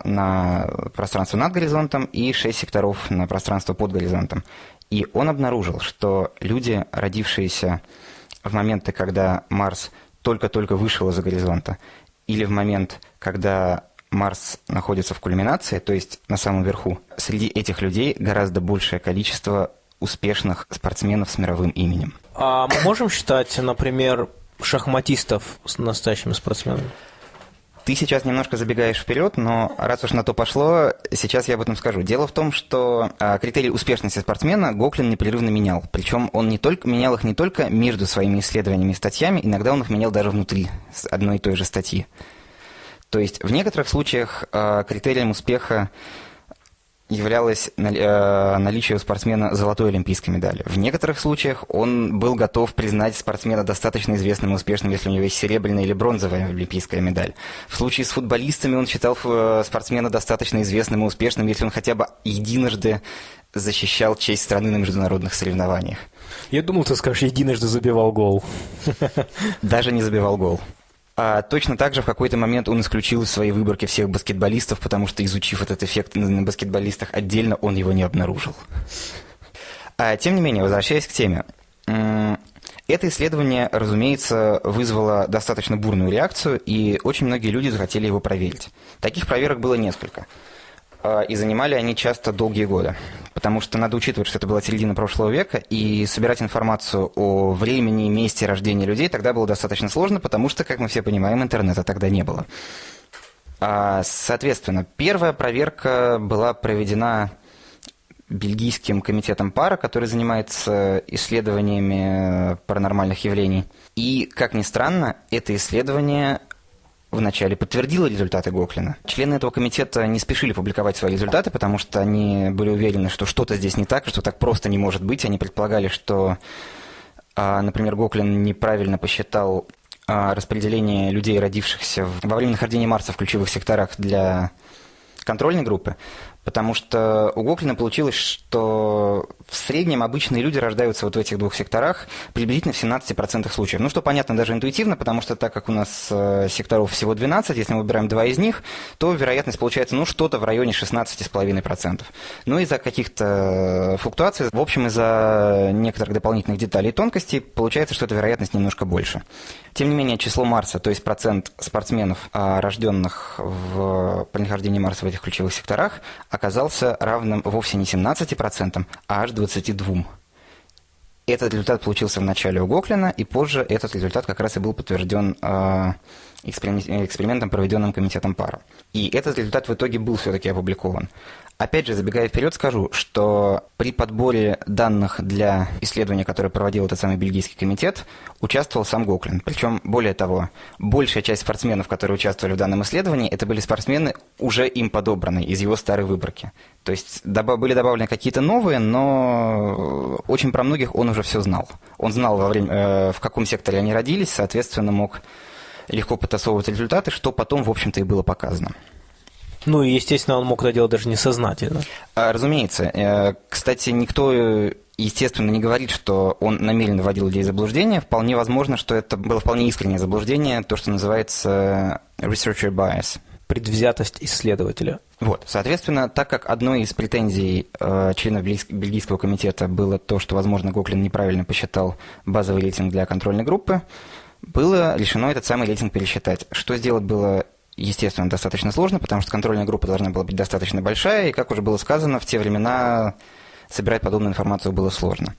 Speaker 3: на пространство над горизонтом и 6 секторов на пространство под горизонтом. И он обнаружил, что люди, родившиеся в моменты, когда Марс только-только вышел из-за горизонта, или в момент, когда Марс находится в кульминации, то есть на самом верху, среди этих людей гораздо большее количество успешных спортсменов с мировым именем.
Speaker 1: А мы можем считать, например, шахматистов с настоящими спортсменами?
Speaker 3: Ты сейчас немножко забегаешь вперед, но раз уж на то пошло, сейчас я об этом скажу. Дело в том, что а, критерии успешности спортсмена Гоклин непрерывно менял. Причем он не только менял их не только между своими исследованиями и статьями, иногда он их менял даже внутри одной и той же статьи. То есть в некоторых случаях а, критерием успеха являлось э, наличие у спортсмена золотой олимпийской медали. В некоторых случаях он был готов признать спортсмена достаточно известным и успешным, если у него есть серебряная или бронзовая олимпийская медаль. В случае с футболистами он считал э, спортсмена достаточно известным и успешным, если он хотя бы единожды защищал честь страны на международных соревнованиях.
Speaker 1: Я думал, ты скажешь, единожды забивал гол.
Speaker 3: Даже не забивал гол. А точно так же в какой-то момент он исключил из своей выборки всех баскетболистов, потому что, изучив этот эффект на баскетболистах отдельно, он его не обнаружил. А, тем не менее, возвращаясь к теме. Это исследование, разумеется, вызвало достаточно бурную реакцию, и очень многие люди захотели его проверить. Таких проверок было несколько. А, и занимали они часто долгие годы. Потому что надо учитывать, что это была середина прошлого века, и собирать информацию о времени и месте рождения людей тогда было достаточно сложно, потому что, как мы все понимаем, интернета тогда не было. А, соответственно, первая проверка была проведена бельгийским комитетом пара, который занимается исследованиями паранормальных явлений. И, как ни странно, это исследование вначале подтвердила результаты Гоклина. Члены этого комитета не спешили публиковать свои результаты, потому что они были уверены, что что-то здесь не так, что так просто не может быть. Они предполагали, что, а, например, Гоклин неправильно посчитал а, распределение людей, родившихся во время нахождения Марса в ключевых секторах для контрольной группы, потому что у Гоклина получилось, что в среднем обычные люди рождаются вот в этих двух секторах приблизительно в 17% случаев. Ну, что понятно даже интуитивно, потому что так как у нас э, секторов всего 12, если мы выбираем два из них, то вероятность получается, ну, что-то в районе 16,5%. Ну, из-за каких-то флуктуаций, в общем, из-за некоторых дополнительных деталей и тонкостей, получается, что эта вероятность немножко больше. Тем не менее, число Марса, то есть процент спортсменов, а, рожденных в, при нахождении Марса в этих ключевых секторах, оказался равным вовсе не 17%, а аж 22%. Этот результат получился в начале у Гоклина, и позже этот результат как раз и был подтвержден э, экспериментом, проведенным комитетом пара. И этот результат в итоге был все-таки опубликован. Опять же, забегая вперед, скажу, что при подборе данных для исследования, которое проводил этот самый бельгийский комитет, участвовал сам Гоклин. Причем, более того, большая часть спортсменов, которые участвовали в данном исследовании, это были спортсмены, уже им подобранные из его старой выборки. То есть были добавлены какие-то новые, но очень про многих он уже все знал. Он знал, во время, э, в каком секторе они родились, соответственно, мог легко потасовывать результаты, что потом, в общем-то, и было показано.
Speaker 1: Ну и, естественно, он мог это делать даже несознательно.
Speaker 3: А, разумеется. Э, кстати, никто, естественно, не говорит, что он намеренно вводил людей в заблуждение. Вполне возможно, что это было вполне искреннее заблуждение, то, что называется researcher bias.
Speaker 1: Предвзятость исследователя.
Speaker 3: Вот, соответственно, так как одной из претензий э, членов Бельгийского комитета было то, что, возможно, Гоклин неправильно посчитал базовый рейтинг для контрольной группы, было решено этот самый рейтинг пересчитать. Что сделать было естественно, достаточно сложно, потому что контрольная группа должна была быть достаточно большая, и, как уже было сказано, в те времена собирать подобную информацию было сложно.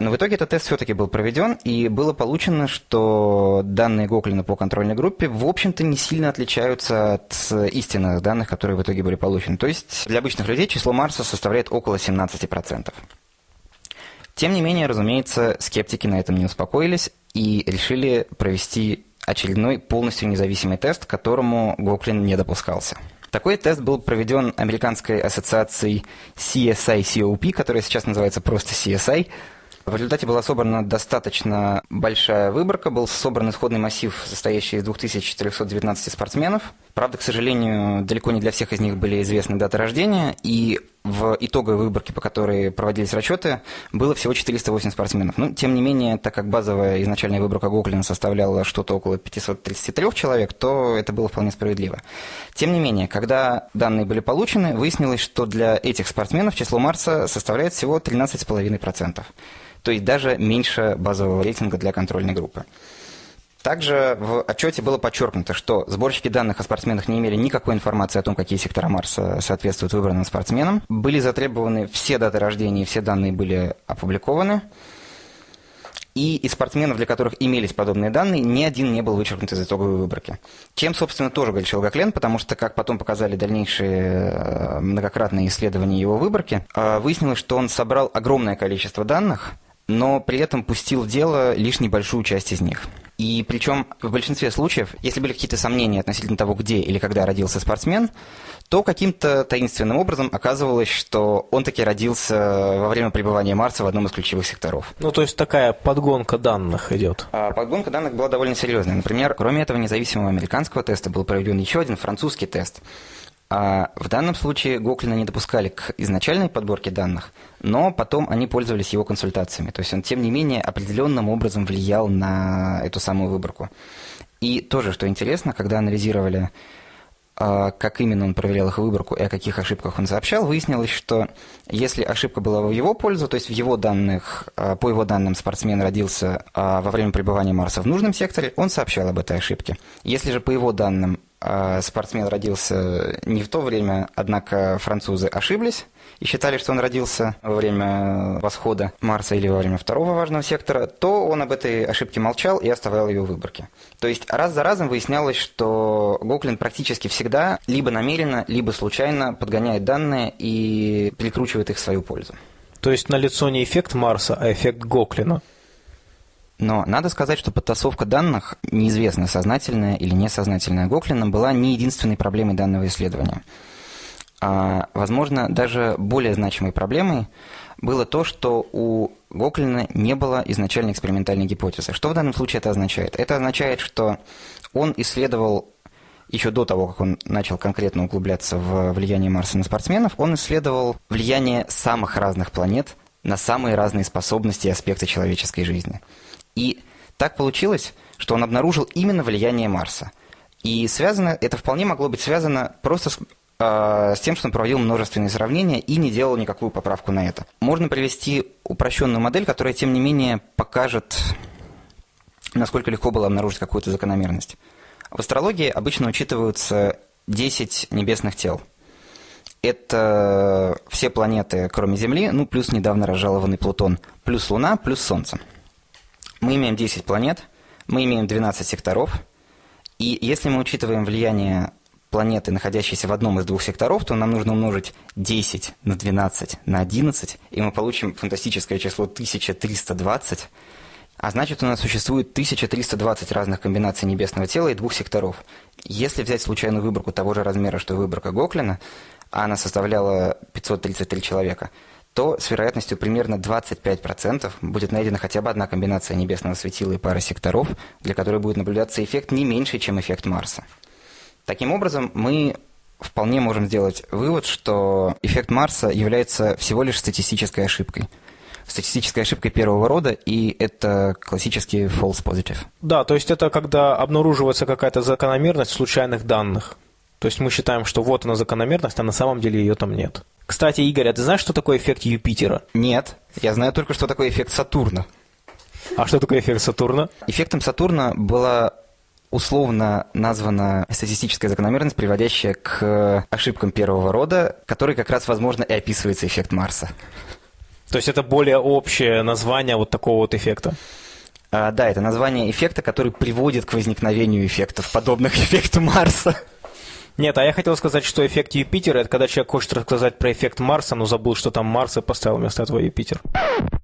Speaker 3: Но в итоге этот тест все-таки был проведен, и было получено, что данные Гоклина по контрольной группе, в общем-то, не сильно отличаются от истинных данных, которые в итоге были получены. То есть для обычных людей число Марса составляет около 17%. Тем не менее, разумеется, скептики на этом не успокоились и решили провести очередной полностью независимый тест, к которому Гоклин не допускался. Такой тест был проведен Американской ассоциацией CSI-COP, которая сейчас называется просто CSI, в результате была собрана достаточно большая выборка, был собран исходный массив, состоящий из 2419 спортсменов. Правда, к сожалению, далеко не для всех из них были известны даты рождения, и в итоговой выборке, по которой проводились расчеты, было всего 408 спортсменов. Но, тем не менее, так как базовая изначальная выборка Гоклина составляла что-то около 533 человек, то это было вполне справедливо. Тем не менее, когда данные были получены, выяснилось, что для этих спортсменов число Марса составляет всего 13,5% то есть даже меньше базового рейтинга для контрольной группы. Также в отчете было подчеркнуто, что сборщики данных о спортсменах не имели никакой информации о том, какие сектора Марса соответствуют выбранным спортсменам. Были затребованы все даты рождения, и все данные были опубликованы. И из спортсменов, для которых имелись подобные данные, ни один не был вычеркнут из итоговой выборки. Чем, собственно, тоже горячил Гаклен, потому что, как потом показали дальнейшие э, многократные исследования его выборки, э, выяснилось, что он собрал огромное количество данных, но при этом пустил в дело лишь небольшую часть из них. И причем в большинстве случаев, если были какие-то сомнения относительно того, где или когда родился спортсмен, то каким-то таинственным образом оказывалось, что он таки родился во время пребывания Марса в одном из ключевых секторов.
Speaker 1: Ну, то есть такая подгонка данных идет.
Speaker 3: А подгонка данных была довольно серьезная. Например, кроме этого независимого американского теста был проведен еще один французский тест – а в данном случае Гоклина не допускали к изначальной подборке данных, но потом они пользовались его консультациями. То есть он, тем не менее, определенным образом влиял на эту самую выборку. И тоже, что интересно, когда анализировали, а, как именно он проверял их выборку и о каких ошибках он сообщал, выяснилось, что если ошибка была в его пользу, то есть в его данных, а, по его данным спортсмен родился а, во время пребывания Марса в нужном секторе, он сообщал об этой ошибке. Если же по его данным спортсмен родился не в то время, однако французы ошиблись и считали, что он родился во время восхода Марса или во время второго важного сектора, то он об этой ошибке молчал и оставлял ее в выборке. То есть раз за разом выяснялось, что Гоклин практически всегда либо намеренно, либо случайно подгоняет данные и перекручивает их в свою пользу.
Speaker 1: То есть налицо не эффект Марса, а эффект Гоклина.
Speaker 3: Но надо сказать, что подтасовка данных, неизвестно сознательная или несознательная Гоклином, была не единственной проблемой данного исследования. А, возможно, даже более значимой проблемой было то, что у Гоклина не было изначальной экспериментальной гипотезы. Что в данном случае это означает? Это означает, что он исследовал еще до того, как он начал конкретно углубляться в влияние Марса на спортсменов, он исследовал влияние самых разных планет на самые разные способности и аспекты человеческой жизни. И так получилось, что он обнаружил именно влияние Марса. И связано, это вполне могло быть связано просто с, э, с тем, что он проводил множественные сравнения и не делал никакую поправку на это. Можно привести упрощенную модель, которая, тем не менее, покажет, насколько легко было обнаружить какую-то закономерность. В астрологии обычно учитываются 10 небесных тел. Это все планеты, кроме Земли, ну, плюс недавно разжалованный Плутон, плюс Луна, плюс Солнце. Мы имеем 10 планет, мы имеем 12 секторов, и если мы учитываем влияние планеты, находящейся в одном из двух секторов, то нам нужно умножить 10 на 12 на 11, и мы получим фантастическое число 1320. А значит, у нас существует 1320 разных комбинаций небесного тела и двух секторов. Если взять случайную выборку того же размера, что и выборка Гоклина, а она составляла 533 человека – то с вероятностью примерно 25% будет найдена хотя бы одна комбинация небесного светила и пары секторов, для которой будет наблюдаться эффект не меньше, чем эффект Марса. Таким образом, мы вполне можем сделать вывод, что эффект Марса является всего лишь статистической ошибкой. Статистической ошибкой первого рода, и это классический false positive.
Speaker 1: Да, то есть это когда обнаруживается какая-то закономерность случайных данных. То есть мы считаем, что вот она закономерность, а на самом деле ее там нет. Кстати, Игорь, а ты знаешь, что такое эффект Юпитера?
Speaker 3: Нет, я знаю только, что такое эффект Сатурна.
Speaker 1: А что такое эффект Сатурна?
Speaker 3: Эффектом Сатурна была условно названа статистическая закономерность, приводящая к ошибкам первого рода, который как раз, возможно, и описывается эффект Марса.
Speaker 1: То есть это более общее название вот такого вот эффекта?
Speaker 3: А, да, это название эффекта, который приводит к возникновению эффектов, подобных эффекту Марса.
Speaker 1: Нет, а я хотел сказать, что эффект Юпитера – это когда человек хочет рассказать про эффект Марса, но забыл, что там Марс, и поставил вместо этого Юпитер.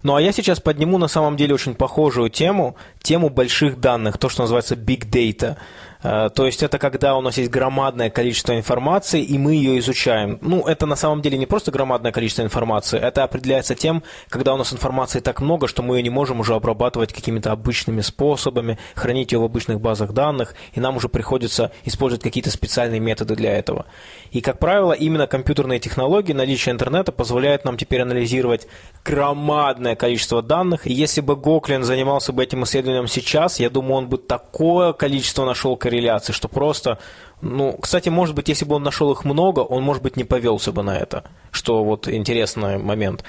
Speaker 1: Ну а я сейчас подниму на самом деле очень похожую тему, тему больших данных, то, что называется Big Data – то есть это когда у нас есть громадное количество информации, и мы ее изучаем. Ну, это на самом деле не просто громадное количество информации, это определяется тем, когда у нас информации так много, что мы ее не можем уже обрабатывать какими-то обычными способами, хранить ее в обычных базах данных, и нам уже приходится использовать какие-то специальные методы для этого. И, как правило, именно компьютерные технологии, наличие интернета позволяет нам теперь анализировать громадное количество данных. И если бы Гоклин занимался бы этим исследованием сейчас, я думаю, он бы такое количество нашел корреляций, что просто... Ну, кстати, может быть, если бы он нашел их много, он, может быть, не повелся бы на это, что вот интересный момент.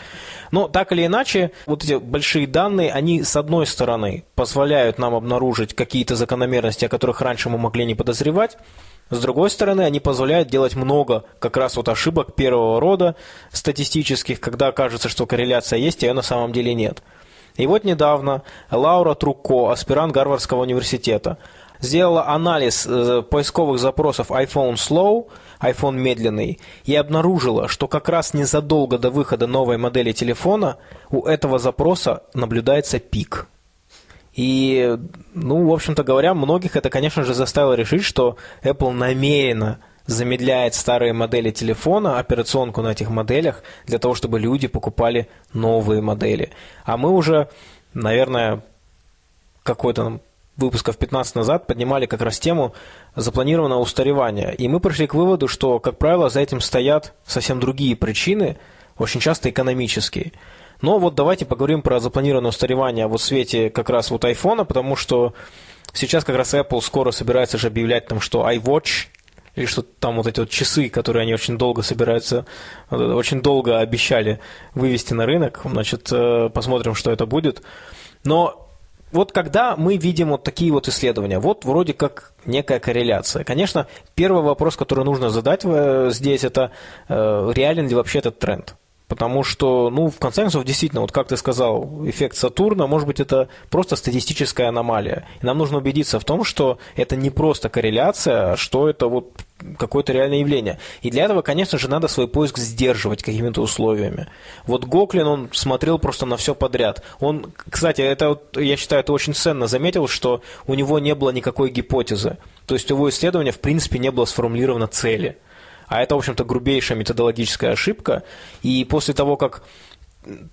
Speaker 1: Но так или иначе, вот эти большие данные, они, с одной стороны, позволяют нам обнаружить какие-то закономерности, о которых раньше мы могли не подозревать, с другой стороны, они позволяют делать много как раз вот ошибок первого рода статистических, когда кажется, что корреляция есть, а ее на самом деле нет. И вот недавно Лаура Труко, аспирант Гарвардского университета, сделала анализ э, поисковых запросов iPhone Slow, iPhone медленный, и обнаружила, что как раз незадолго до выхода новой модели телефона у этого запроса наблюдается пик. И, ну, в общем-то говоря, многих это, конечно же, заставило решить, что Apple намеренно замедляет старые модели телефона, операционку на этих моделях, для того, чтобы люди покупали новые модели. А мы уже, наверное, какой-то выпусков 15 назад поднимали как раз тему запланированного устаревания. И мы пришли к выводу, что, как правило, за этим стоят совсем другие причины, очень часто экономические. Но вот давайте поговорим про запланированное устаревание вот в свете как раз вот айфона, потому что сейчас как раз Apple скоро собирается же объявлять там, что iWatch или что там вот эти вот часы, которые они очень долго собираются, очень долго обещали вывести на рынок. Значит, э, посмотрим, что это будет. Но вот когда мы видим вот такие вот исследования, вот вроде как некая корреляция. Конечно, первый вопрос, который нужно задать э, здесь, это э, реален ли вообще этот тренд? Потому что, ну, в конце концов, действительно, вот как ты сказал, эффект Сатурна, может быть, это просто статистическая аномалия. И нам нужно убедиться в том, что это не просто корреляция, а что это вот какое-то реальное явление. И для этого, конечно же, надо свой поиск сдерживать какими-то условиями. Вот Гоклин, он смотрел просто на все подряд. Он, кстати, это, вот, я считаю, это очень ценно заметил, что у него не было никакой гипотезы. То есть у его исследования, в принципе, не было сформулировано цели. А это, в общем-то, грубейшая методологическая ошибка. И после того, как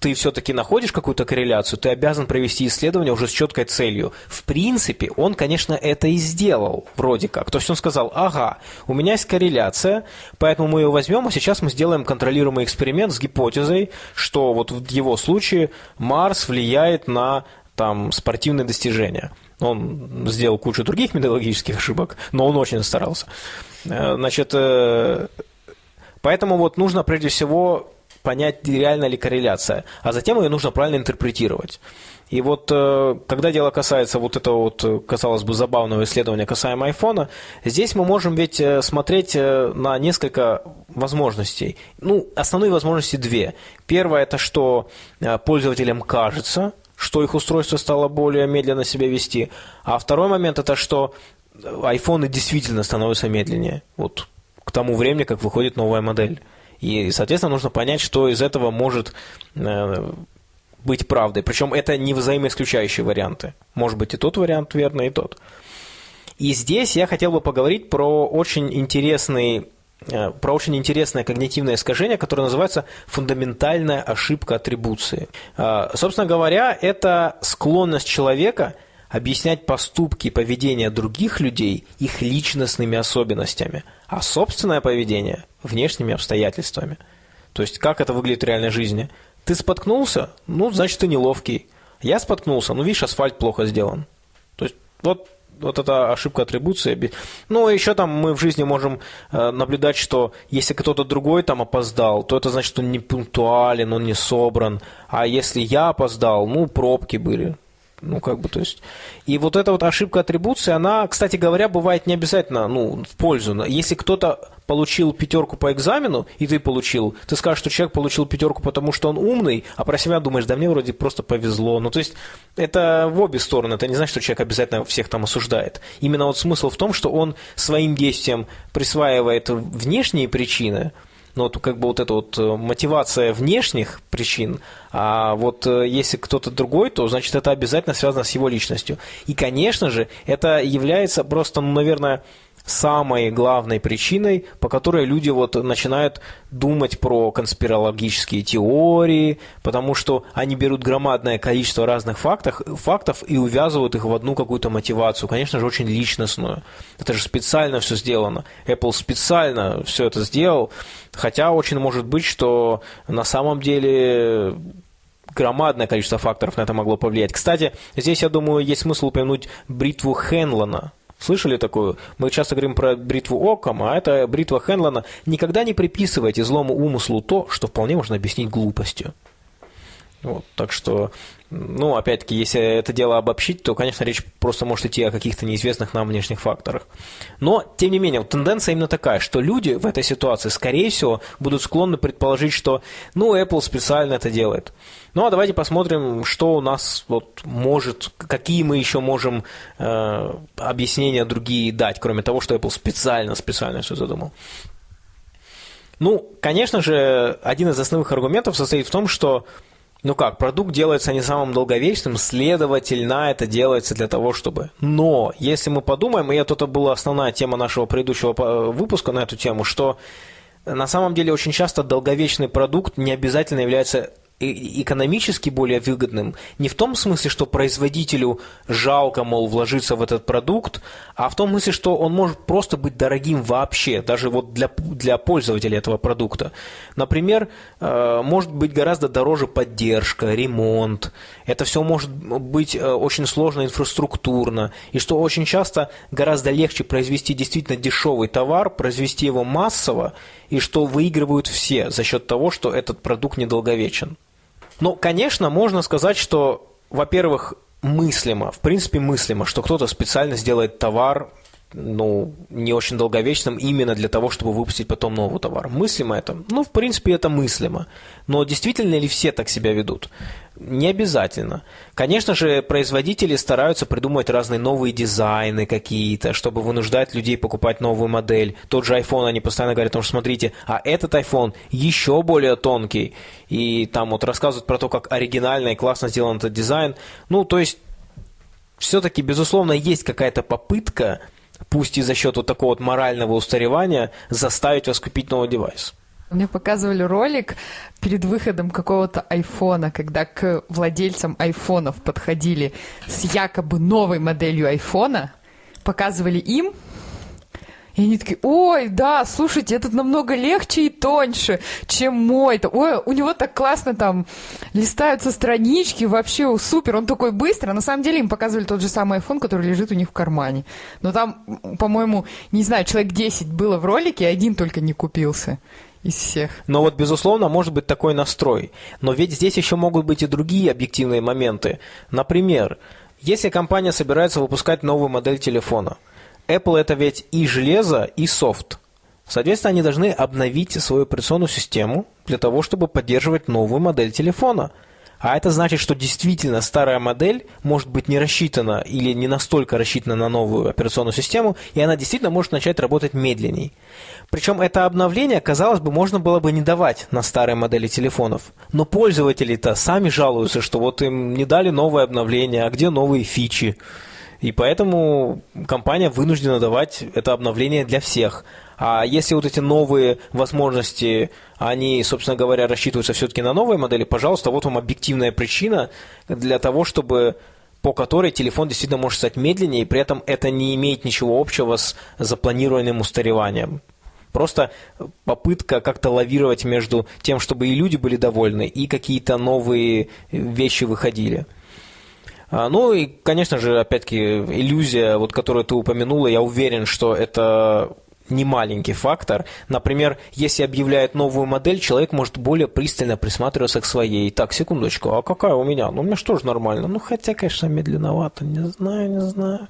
Speaker 1: ты все-таки находишь какую-то корреляцию, ты обязан провести исследование уже с четкой целью. В принципе, он, конечно, это и сделал, вроде как. То есть он сказал, ага, у меня есть корреляция, поэтому мы ее возьмем, а сейчас мы сделаем контролируемый эксперимент с гипотезой, что вот в его случае Марс влияет на там, спортивные достижения. Он сделал кучу других методологических ошибок, но он очень старался. Э, значит, э, поэтому вот нужно прежде всего понять, реально ли корреляция, а затем ее нужно правильно интерпретировать. И вот э, когда дело касается вот этого вот, казалось бы, забавного исследования касаемо айфона, здесь мы можем ведь смотреть на несколько возможностей. Ну, основные возможности две. Первое – это что пользователям кажется, что их устройство стало более медленно себя вести. А второй момент – это что айфоны действительно становятся медленнее. Вот к тому времени, как выходит новая модель. И, соответственно, нужно понять, что из этого может э, быть правдой. Причем это не взаимоисключающие варианты. Может быть и тот вариант верный, и тот. И здесь я хотел бы поговорить про очень интересный э, про очень интересное когнитивное искажение, которое называется фундаментальная ошибка атрибуции. Э, собственно говоря, это склонность человека – объяснять поступки и поведение других людей их личностными особенностями, а собственное поведение – внешними обстоятельствами. То есть, как это выглядит в реальной жизни? Ты споткнулся? Ну, значит, ты неловкий. Я споткнулся? Ну, видишь, асфальт плохо сделан. То есть, вот вот эта ошибка атрибуции. Ну, еще там мы в жизни можем э, наблюдать, что если кто-то другой там опоздал, то это значит, что он не пунктуален, он не собран. А если я опоздал, ну, пробки были. Ну, как бы, то есть... И вот эта вот ошибка атрибуции, она, кстати говоря, бывает не обязательно, ну, в пользу. Если кто-то получил пятерку по экзамену, и ты получил, ты скажешь, что человек получил пятерку, потому что он умный, а про себя думаешь, да мне вроде просто повезло. Ну, то есть, это в обе стороны. Это не значит, что человек обязательно всех там осуждает. Именно вот смысл в том, что он своим действием присваивает внешние причины, ну, вот как бы вот эта вот э, мотивация внешних причин, а вот э, если кто-то другой, то, значит, это обязательно связано с его личностью. И, конечно же, это является просто, ну, наверное, самой главной причиной, по которой люди вот начинают думать про конспирологические теории, потому что они берут громадное количество разных фактов, фактов и увязывают их в одну какую-то мотивацию, конечно же, очень личностную. Это же специально все сделано. Apple специально все это сделал, хотя очень может быть, что на самом деле громадное количество факторов на это могло повлиять. Кстати, здесь, я думаю, есть смысл упомянуть бритву Хенлона – Слышали такую? Мы часто говорим про бритву Оккам, а это бритва Хенлона. Никогда не приписывайте злому умыслу то, что вполне можно объяснить глупостью. Вот, так что, ну, опять-таки, если это дело обобщить, то, конечно, речь просто может идти о каких-то неизвестных нам внешних факторах. Но, тем не менее, вот тенденция именно такая, что люди в этой ситуации, скорее всего, будут склонны предположить, что, ну, Apple специально это делает. Ну, а давайте посмотрим, что у нас вот может, какие мы еще можем э, объяснения другие дать, кроме того, что Apple специально, специально все задумал. Ну, конечно же, один из основных аргументов состоит в том, что ну как, продукт делается не самым долговечным, следовательно, это делается для того, чтобы... Но, если мы подумаем, и это была основная тема нашего предыдущего выпуска на эту тему, что на самом деле очень часто долговечный продукт не обязательно является экономически более выгодным не в том смысле, что производителю жалко, мол, вложиться в этот продукт, а в том смысле, что он может просто быть дорогим вообще, даже вот для, для пользователя этого продукта. Например, э, может быть гораздо дороже поддержка, ремонт. Это все может быть э, очень сложно инфраструктурно. И что очень часто гораздо легче произвести действительно дешевый товар, произвести его массово, и что выигрывают все за счет того, что этот продукт недолговечен. Ну, конечно, можно сказать, что, во-первых, мыслимо, в принципе мыслимо, что кто-то специально сделает товар, ну, не очень долговечным именно для того, чтобы выпустить потом новый товар. Мыслимо это? Ну, в принципе, это мыслимо. Но действительно ли все так себя ведут? Не обязательно. Конечно же, производители стараются придумывать разные новые дизайны какие-то, чтобы вынуждать людей покупать новую модель. Тот же iPhone, они постоянно говорят, что смотрите, а этот iPhone еще более тонкий. И там вот рассказывают про то, как оригинально и классно сделан этот дизайн. Ну, то есть, все-таки, безусловно, есть какая-то попытка пусть и за счет вот такого вот морального устаревания, заставить вас купить новый девайс.
Speaker 2: Мне показывали ролик перед выходом какого-то айфона, когда к владельцам айфонов подходили с якобы новой моделью айфона, показывали им, и они такие, ой, да, слушайте, этот намного легче и тоньше, чем мой-то. Ой, у него так классно там листаются странички, вообще супер, он такой быстро. На самом деле им показывали тот же самый iPhone, который лежит у них в кармане. Но там, по-моему, не знаю, человек 10 было в ролике, один только не купился из всех.
Speaker 1: Но вот, безусловно, может быть такой настрой. Но ведь здесь еще могут быть и другие объективные моменты. Например, если компания собирается выпускать новую модель телефона – Apple это ведь и железо, и софт. Соответственно, они должны обновить свою операционную систему для того, чтобы поддерживать новую модель телефона. А это значит, что действительно старая модель может быть не рассчитана или не настолько рассчитана на новую операционную систему, и она действительно может начать работать медленней. Причем это обновление, казалось бы, можно было бы не давать на старые модели телефонов. Но пользователи-то сами жалуются, что вот им не дали новое обновление, а где новые фичи. И поэтому компания вынуждена давать это обновление для всех. А если вот эти новые возможности, они, собственно говоря, рассчитываются все-таки на новые модели, пожалуйста, вот вам объективная причина для того, чтобы по которой телефон действительно может стать медленнее, и при этом это не имеет ничего общего с запланированным устареванием. Просто попытка как-то лавировать между тем, чтобы и люди были довольны, и какие-то новые вещи выходили. А, ну и, конечно же, опять-таки, иллюзия, вот, которую ты упомянула, я уверен, что это не маленький фактор. Например, если объявляют новую модель, человек может более пристально присматриваться к своей. Так, секундочку, а какая у меня? Ну, у меня что же нормально? Ну, хотя, конечно, медленновато, не знаю, не знаю.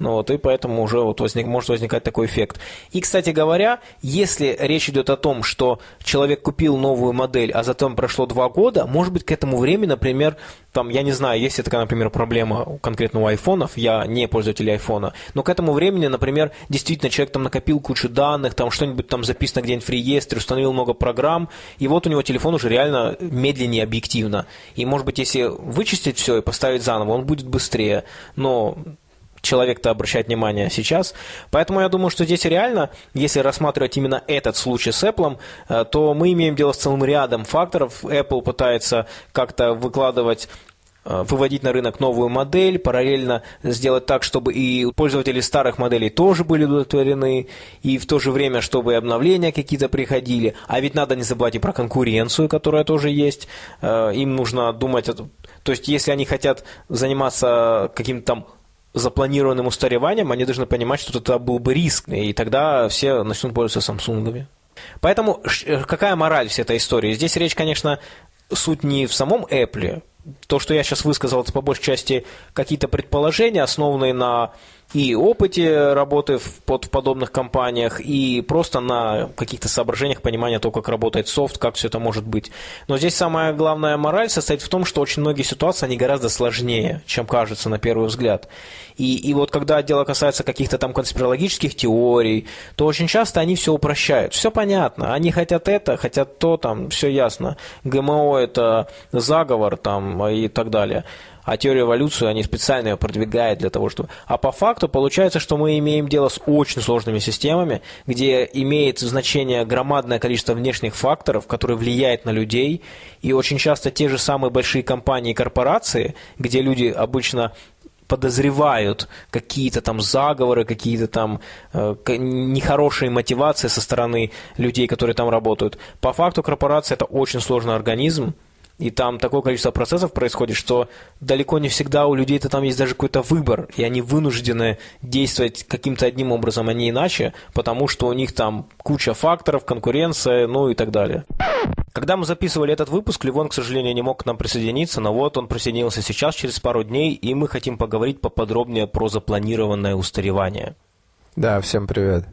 Speaker 1: Ну вот, и поэтому уже вот возник, может возникать такой эффект. И, кстати говоря, если речь идет о том, что человек купил новую модель, а затем прошло два года, может быть, к этому времени, например, там, я не знаю, есть такая, например, проблема конкретно у айфонов, я не пользователь айфона, но к этому времени, например, действительно человек там накопил кучу данных, там что-нибудь там записано где-нибудь в реестре, установил много программ, и вот у него телефон уже реально медленнее объективно. И, может быть, если вычистить все и поставить заново, он будет быстрее, но человек-то обращает внимание сейчас. Поэтому я думаю, что здесь реально, если рассматривать именно этот случай с Apple, э, то мы имеем дело с целым рядом факторов. Apple пытается как-то выкладывать э, выводить на рынок новую модель, параллельно сделать так, чтобы и пользователи старых моделей тоже были удовлетворены, и в то же время, чтобы обновления какие-то приходили. А ведь надо не забывать и про конкуренцию, которая тоже есть. Э, им нужно думать, то есть если они хотят заниматься каким-то там запланированным устареванием, они должны понимать, что это был бы риск, и тогда все начнут пользоваться Samsung. Поэтому э, какая мораль всей этой истории? Здесь речь, конечно, суть не в самом Apple. То, что я сейчас высказал, это по большей части какие-то предположения, основанные на и опыте работы в, под, в подобных компаниях, и просто на каких-то соображениях понимания того, как работает софт, как все это может быть. Но здесь самая главная мораль состоит в том, что очень многие ситуации, они гораздо сложнее, чем кажется на первый взгляд. И, и вот когда дело касается каких-то там конспирологических теорий, то очень часто они все упрощают. Все понятно. Они хотят это, хотят то, там, все ясно. ГМО – это заговор там, и так далее а теорию эволюции они специально ее продвигают для того, чтобы... А по факту получается, что мы имеем дело с очень сложными системами, где имеет значение громадное количество внешних факторов, которые влияют на людей, и очень часто те же самые большие компании и корпорации, где люди обычно подозревают какие-то там заговоры, какие-то там э, нехорошие мотивации со стороны людей, которые там работают. По факту корпорация это очень сложный организм, и там такое количество процессов происходит, что далеко не всегда у людей-то там есть даже какой-то выбор, и они вынуждены действовать каким-то одним образом, а не иначе, потому что у них там куча факторов, конкуренция, ну и так далее. Когда мы записывали этот выпуск, Ливон, к сожалению, не мог к нам присоединиться, но вот он присоединился сейчас, через пару дней, и мы хотим поговорить поподробнее про запланированное устаревание.
Speaker 4: Да, всем привет.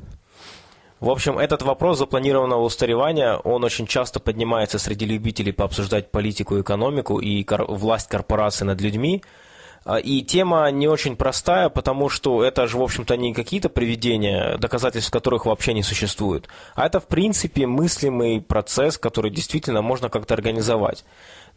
Speaker 1: В общем, этот вопрос запланированного устаревания, он очень часто поднимается среди любителей пообсуждать политику, экономику и кор- власть корпораций над людьми. А, и тема не очень простая, потому что это же, в общем-то, не какие-то приведения, доказательств которых вообще не существует, а это, в принципе, мыслимый процесс, который действительно можно как-то организовать.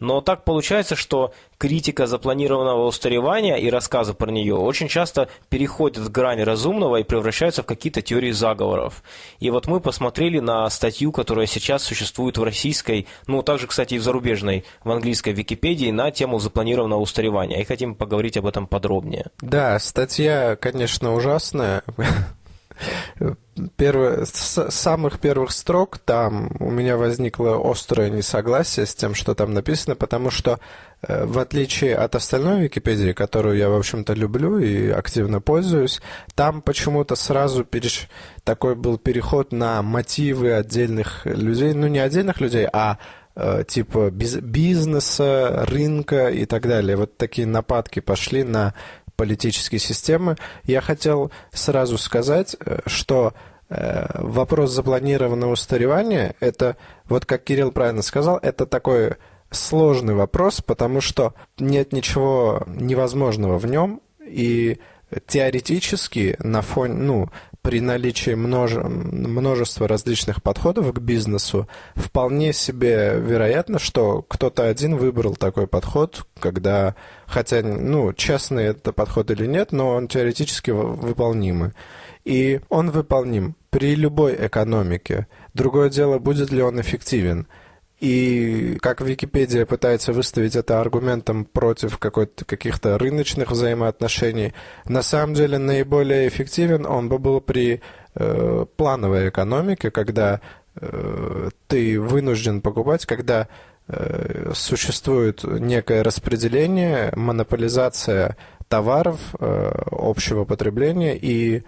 Speaker 1: Но так получается, что критика запланированного устаревания и рассказы про нее очень часто переходят в грань разумного и превращаются в какие-то теории заговоров. И вот мы посмотрели на статью, которая сейчас существует в российской, ну также, кстати, и в зарубежной, в английской Википедии на тему запланированного устаревания. И хотим поговорить об этом подробнее.
Speaker 4: Да, статья, конечно, ужасная. Первое, с самых первых строк там у меня возникло острое несогласие с тем, что там написано, потому что э, в отличие от остальной Википедии, которую я, в общем-то, люблю и активно пользуюсь, там почему-то сразу переш... такой был переход на мотивы отдельных людей, ну не отдельных людей, а э, типа бизнеса, рынка и так далее. Вот такие нападки пошли на политические системы. Я хотел сразу сказать, э, что э, вопрос запланированного устаревания, это, вот как Кирилл правильно сказал, это такой сложный вопрос, потому что нет ничего невозможного в нем, и теоретически на фоне, ну, при наличии множе, множества различных подходов к бизнесу, вполне себе вероятно, что кто-то один выбрал такой подход, когда, хотя, ну, честный это подход или нет, но он теоретически выполнимый. И он выполним при любой экономике. Другое дело, будет ли он эффективен. И как Википедия пытается выставить это аргументом против каких-то рыночных взаимоотношений, на самом деле наиболее эффективен он бы был при э, плановой экономике, когда э, ты вынужден покупать, когда э, существует некое распределение, монополизация товаров э, общего потребления и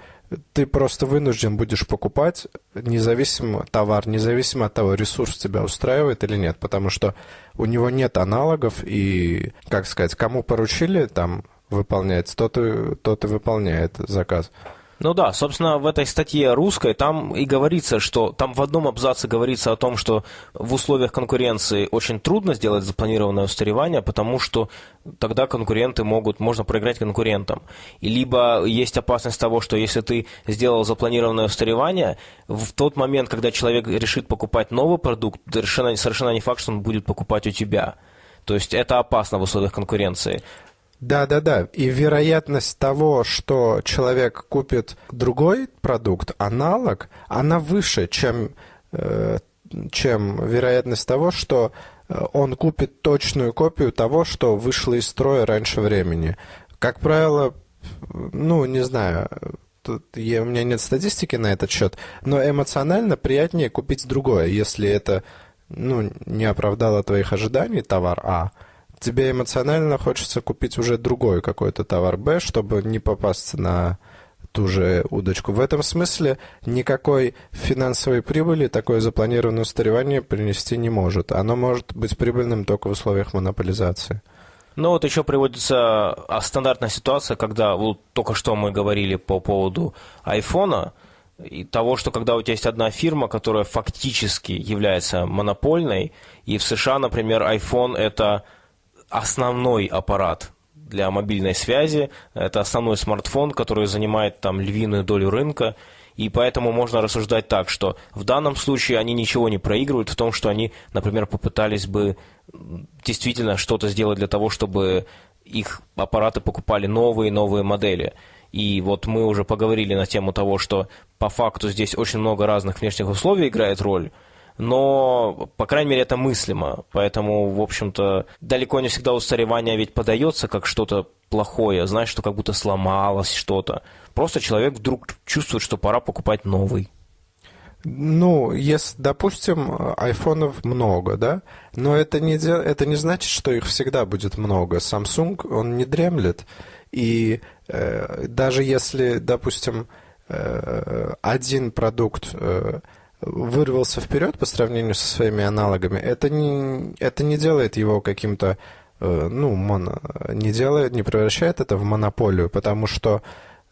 Speaker 4: ты просто вынужден будешь покупать независимо товар, независимо от того, ресурс тебя устраивает или нет, потому что у него нет аналогов, и, как сказать, кому поручили там выполнять, тот и, тот и выполняет заказ.
Speaker 1: Ну да, собственно, в этой статье русской там и говорится, что там в одном абзаце говорится о том, что в условиях конкуренции очень трудно сделать запланированное устаревание, потому что тогда конкуренты могут, можно проиграть конкурентам. И либо есть опасность того, что если ты сделал запланированное устаревание, в тот момент, когда человек решит покупать новый продукт, совершенно, совершенно не факт, что он будет покупать у тебя. То есть это опасно в условиях конкуренции.
Speaker 4: Да, да, да. И вероятность того, что человек купит другой продукт, аналог, она выше, чем, э, чем вероятность того, что э, он купит точную копию того, что вышло из строя раньше времени. Как правило, ну, не знаю, тут я, у меня нет статистики на этот счет, но эмоционально приятнее купить другое, если это ну, не оправдало твоих ожиданий, товар А, тебе эмоционально хочется купить уже другой какой-то товар Б, чтобы не попасться на ту же удочку. В этом смысле никакой финансовой прибыли такое запланированное устаревание принести не может. Оно может быть прибыльным только в условиях монополизации.
Speaker 1: Ну вот еще приводится а, стандартная ситуация, когда вот только что мы говорили по поводу айфона, и того, что когда у тебя есть одна фирма, которая фактически является монопольной, и в США, например, iPhone это основной аппарат для мобильной связи, это основной смартфон, который занимает там львиную долю рынка, и поэтому можно рассуждать так, что в данном случае они ничего не проигрывают в том, что они, например, попытались бы действительно что-то сделать для того, чтобы их аппараты покупали новые новые модели. И вот мы уже поговорили на тему того, что по факту здесь очень много разных внешних условий играет роль, но, по крайней мере, это мыслимо. Поэтому, в общем-то, далеко не всегда устаревание ведь подается как что-то плохое, знаешь, что как будто сломалось что-то. Просто человек вдруг чувствует, что пора покупать новый.
Speaker 4: Ну, если, допустим, айфонов много, да, но это не, это не значит, что их всегда будет много. Samsung, он не дремлет. И э, даже если, допустим, э, один продукт э, вырвался вперед по сравнению со своими аналогами, это не, это не делает его каким-то, э, ну, моно, не делает, не превращает это в монополию, потому что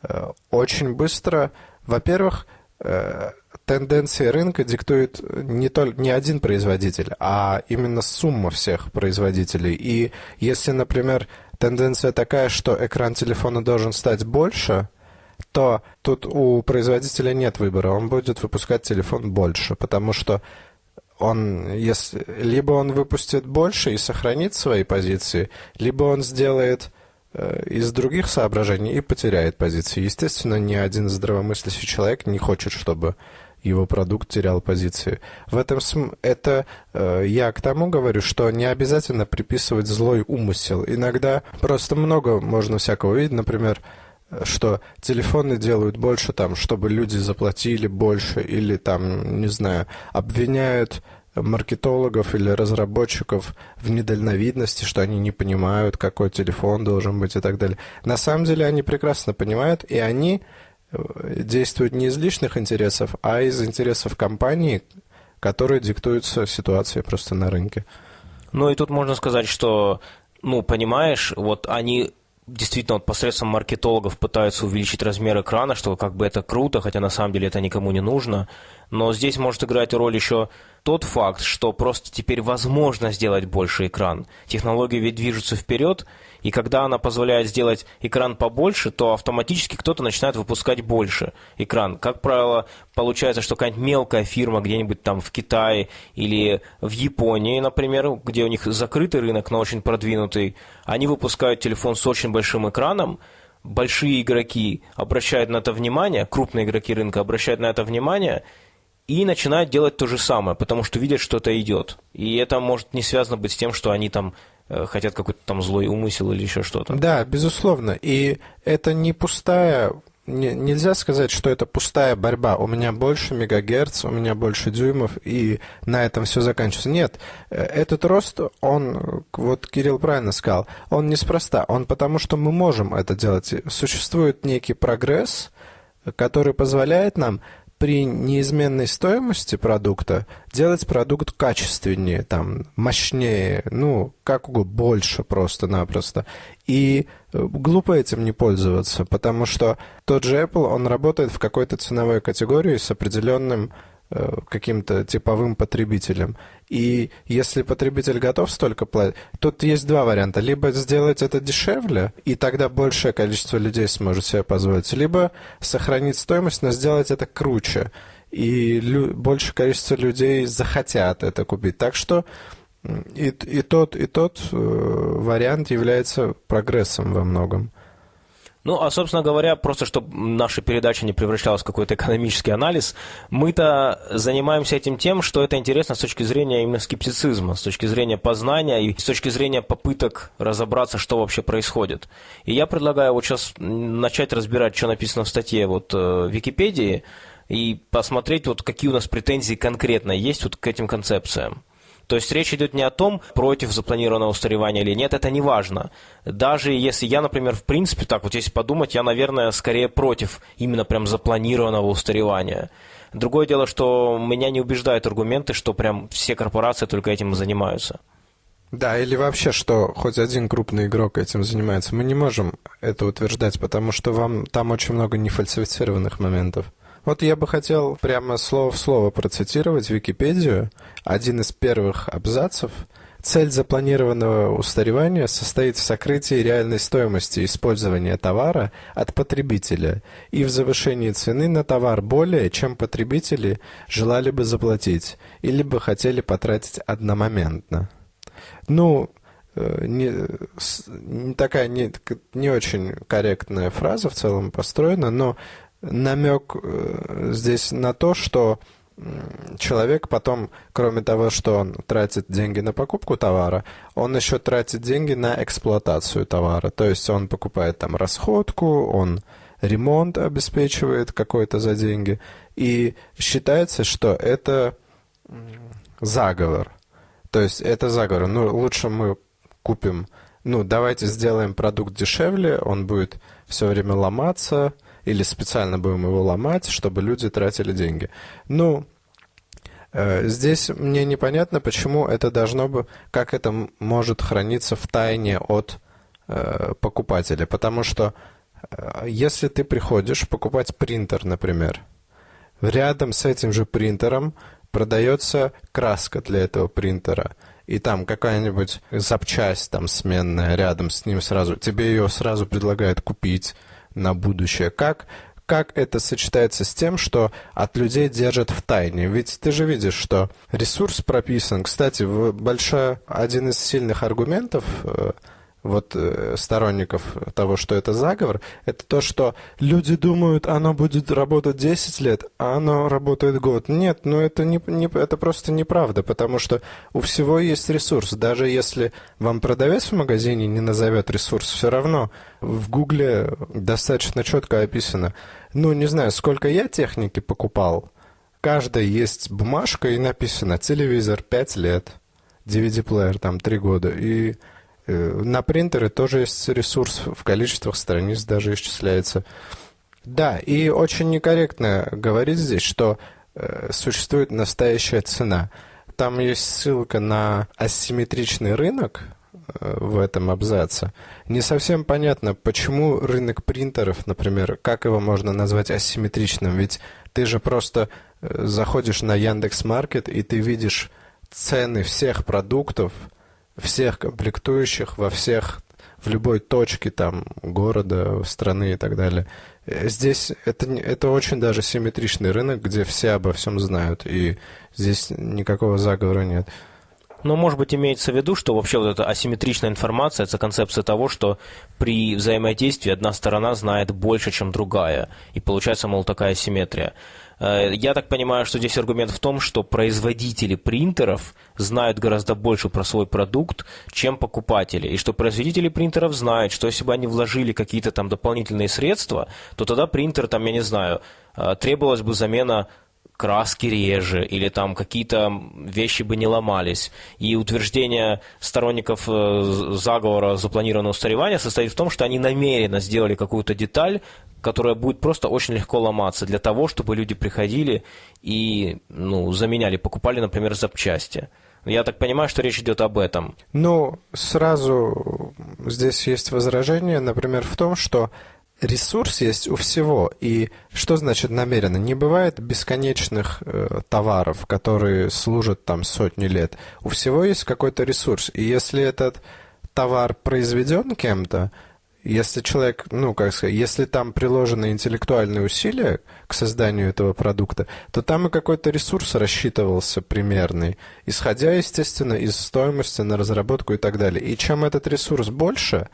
Speaker 4: э, очень быстро, во-первых, э, тенденции рынка диктует не, только, не один производитель, а именно сумма всех производителей. И если, например, тенденция такая, что экран телефона должен стать больше, то тут у производителя нет выбора, он будет выпускать телефон больше, потому что он, если, либо он выпустит больше и сохранит свои позиции, либо он сделает э, из других соображений и потеряет позиции. Естественно, ни один здравомыслящий человек не хочет, чтобы его продукт терял позиции. В этом см... это э, я к тому говорю, что не обязательно приписывать злой умысел. Иногда просто много можно всякого видеть. Например, что телефоны делают больше там, чтобы люди заплатили больше, или там, не знаю, обвиняют маркетологов или разработчиков в недальновидности, что они не понимают, какой телефон должен быть и так далее. На самом деле они прекрасно понимают, и они э, действуют не из личных интересов, а из интересов компании, которые диктуются ситуацией просто на рынке.
Speaker 1: Ну и тут можно сказать, что, ну, понимаешь, вот они действительно вот посредством маркетологов пытаются увеличить размер экрана, что как бы это круто, хотя на самом деле это никому не нужно. Но здесь может играть роль еще тот факт, что просто теперь возможно сделать больше экран. Технологии ведь движутся вперед, и когда она позволяет сделать экран побольше, то автоматически кто-то начинает выпускать больше экран. Как правило, получается, что какая-нибудь мелкая фирма где-нибудь там в Китае или в Японии, например, где у них закрытый рынок, но очень продвинутый, они выпускают телефон с очень большим экраном, большие игроки обращают на это внимание, крупные игроки рынка обращают на это внимание – и начинают делать то же самое, потому что видят, что это идет. И это может не связано быть с тем, что они там хотят какой-то там злой умысел или еще что-то.
Speaker 4: Да, безусловно. И это не пустая не, нельзя сказать, что это пустая борьба. У меня больше мегагерц, у меня больше дюймов, и на этом все заканчивается. Нет, э, этот рост, он, вот Кирилл правильно сказал, он неспроста. Он потому, что мы можем это делать. Существует некий прогресс, который позволяет нам при неизменной стоимости продукта делать продукт качественнее, там, мощнее, ну, как угодно, больше просто-напросто. И э, глупо этим не пользоваться, потому что тот же Apple, он работает в какой-то ценовой категории с определенным каким-то типовым потребителем. И если потребитель готов столько платить, тут есть два варианта. Либо сделать это дешевле, и тогда большее количество людей сможет себе позволить, либо сохранить стоимость, но сделать это круче. И лю- большее количество людей захотят это купить. Так что и, и тот, и тот э, вариант является прогрессом во многом.
Speaker 1: Ну, а, собственно говоря, просто чтобы наша передача не превращалась в какой-то экономический анализ, мы-то занимаемся этим тем, что это интересно с точки зрения именно скептицизма, с точки зрения познания и с точки зрения попыток разобраться, что вообще происходит. И я предлагаю вот сейчас начать разбирать, что написано в статье вот э, в Википедии, и посмотреть, вот какие у нас претензии конкретно есть вот к этим концепциям. То есть речь идет не о том, против запланированного устаревания или нет, это не важно. Даже если я, например, в принципе, так вот если подумать, я, наверное, скорее против именно прям запланированного устаревания. Другое дело, что меня не убеждают аргументы, что прям все корпорации только этим и занимаются.
Speaker 4: Да, или вообще, что хоть один крупный игрок этим занимается. Мы не можем это утверждать, потому что вам там очень много нефальсифицированных моментов. Вот я бы хотел прямо слово в слово процитировать Википедию. Один из первых абзацев. Цель запланированного устаревания состоит в сокрытии реальной стоимости использования товара от потребителя и в завышении цены на товар более, чем потребители желали бы заплатить или бы хотели потратить одномоментно. Ну, э, не, не такая не, не очень корректная фраза в целом построена, но намек э, здесь на то, что человек потом, кроме того, что он тратит деньги на покупку товара, он еще тратит деньги на эксплуатацию товара. То есть он покупает там расходку, он ремонт обеспечивает какой-то за деньги. И считается, что это заговор. То есть это заговор. Ну, лучше мы купим, ну, давайте сделаем продукт дешевле, он будет все время ломаться, или специально будем его ломать, чтобы люди тратили деньги. Ну, э, здесь мне непонятно, почему это должно бы, как это может храниться в тайне от э, покупателя. Потому что э, если ты приходишь покупать принтер, например, рядом с этим же принтером продается краска для этого принтера и там какая-нибудь запчасть там сменная рядом с ним сразу, тебе ее сразу предлагают купить, на будущее. Как, как это сочетается с тем, что от людей держат в тайне? Ведь ты же видишь, что ресурс прописан. Кстати, большой, один из сильных аргументов э, вот э, сторонников того, что это заговор, это то, что люди думают, оно будет работать 10 лет, а оно работает год. Нет, ну это, не, не, это просто неправда, потому что у всего есть ресурс. Даже если вам продавец в магазине не назовет ресурс, все равно в Гугле достаточно четко описано. Ну, не знаю, сколько я техники покупал. Каждая есть бумажка и написано телевизор 5 лет, DVD-плеер там 3 года. И на принтеры тоже есть ресурс, в количествах страниц даже исчисляется. Да, и очень некорректно говорить здесь, что э, существует настоящая цена. Там есть ссылка на асимметричный рынок э, в этом абзаце. Не совсем понятно, почему рынок принтеров, например, как его можно назвать асимметричным, ведь ты же просто э, заходишь на Яндекс Маркет и ты видишь цены всех продуктов – всех комплектующих во всех, в любой точке там города, страны и так далее. Э, здесь это, это очень даже симметричный рынок, где все обо всем знают, и здесь никакого заговора нет.
Speaker 1: Но, может быть, имеется в виду, что вообще вот эта асимметричная информация – это концепция того, что при взаимодействии одна сторона знает больше, чем другая, и получается, мол, такая асимметрия. Э, я так понимаю, что здесь аргумент в том, что производители принтеров знают гораздо больше про свой продукт, чем покупатели, и что производители принтеров знают, что если бы они вложили какие-то там дополнительные средства, то тогда принтер, там, я не знаю, э, требовалась бы замена краски реже, или там какие-то вещи бы не ломались. И утверждение сторонников э, заговора запланированного устаревания состоит в том, что они намеренно сделали какую-то деталь, которая будет просто очень легко ломаться, для того, чтобы люди приходили и ну, заменяли, покупали, например, запчасти. Я так понимаю, что речь идет об этом.
Speaker 4: Ну, сразу здесь есть возражение, например, в том, что ресурс есть у всего. И что значит намеренно? Не бывает бесконечных э, товаров, которые служат там сотни лет. У всего есть какой-то ресурс. И если этот товар произведен кем-то, если человек, ну, как сказать, если там приложены интеллектуальные усилия к созданию этого продукта, то там и какой-то ресурс рассчитывался примерный, исходя, естественно, из стоимости на разработку и так далее. И чем этот ресурс больше,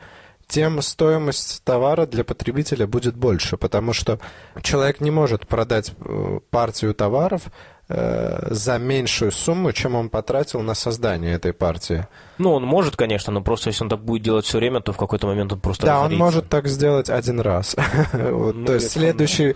Speaker 4: тем стоимость товара для потребителя будет больше, потому что человек не может продать э, партию товаров э, за меньшую сумму, чем он потратил на создание этой партии.
Speaker 1: Ну, он может, конечно, но просто если он так будет делать все время, то в какой-то момент он просто
Speaker 4: Да,
Speaker 1: разорится.
Speaker 4: он может так сделать один раз.
Speaker 1: Ну,
Speaker 4: То есть следующие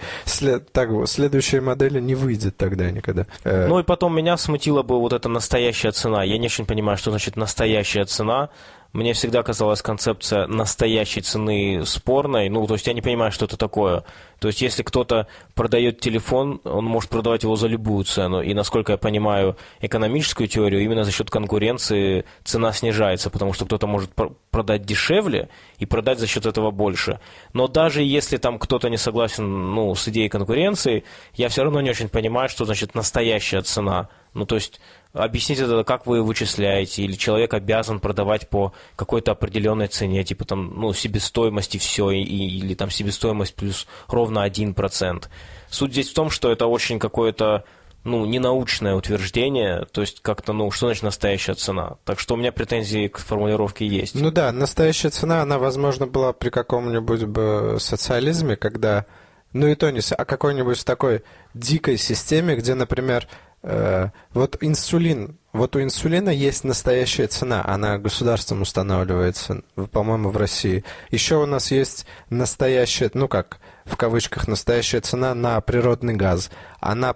Speaker 4: модели не выйдет тогда никогда. Э,
Speaker 1: Ну и потом меня смутила бы вот эта настоящая цена. Я не очень понимаю, что значит настоящая цена. Мне всегда казалась концепция настоящей цены спорной. Ну, то есть я не понимаю, что это такое. То есть если кто-то продает телефон, он может продавать его за любую цену. И насколько я понимаю экономическую теорию, именно за счет конкуренции цена снижается, потому что кто-то может продать дешевле и продать за счет этого больше. Но даже если там кто-то не согласен ну, с идеей конкуренции, я все равно не очень понимаю, что значит настоящая цена. Ну, то есть объясните это, как вы вычисляете, или человек обязан продавать по какой-то определенной цене, типа там, ну, себестоимости все, и, или там себестоимость плюс ровно 1%. Суть здесь в том, что это очень какое-то ну, ненаучное утверждение, то есть как-то, ну, что значит настоящая цена? Так что у меня претензии к формулировке есть.
Speaker 4: Ну да, настоящая цена, она, возможно, была при каком-нибудь бы социализме, когда, ну и то не, а какой-нибудь такой дикой системе, где, например, вот инсулин, вот у инсулина есть настоящая цена, она государством устанавливается, по-моему, в России. Еще у нас есть настоящая, ну как, в кавычках, настоящая цена на природный газ. Она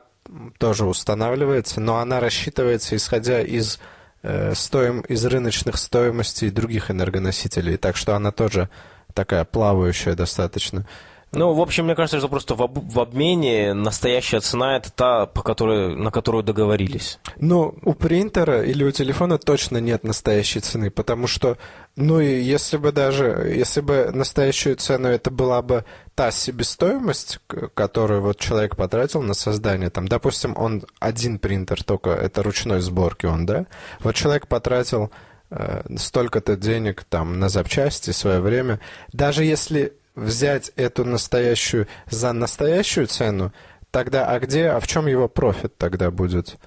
Speaker 4: тоже устанавливается, но она рассчитывается исходя из э, стоим, из рыночных стоимостей других энергоносителей, так что она тоже такая плавающая достаточно.
Speaker 1: Ну, в общем, мне кажется, что просто в, об, в обмене настоящая цена это та, по которой, на которую договорились.
Speaker 4: Ну, у принтера или у телефона точно нет настоящей цены, потому что, ну и если бы даже, если бы настоящую цену это была бы та себестоимость, которую вот человек потратил на создание, там, допустим, он один принтер только, это ручной сборки он, да? Вот человек потратил э, столько-то денег там на запчасти, свое время, даже если взять эту настоящую за настоящую цену, тогда а где, а в чем его профит тогда будет?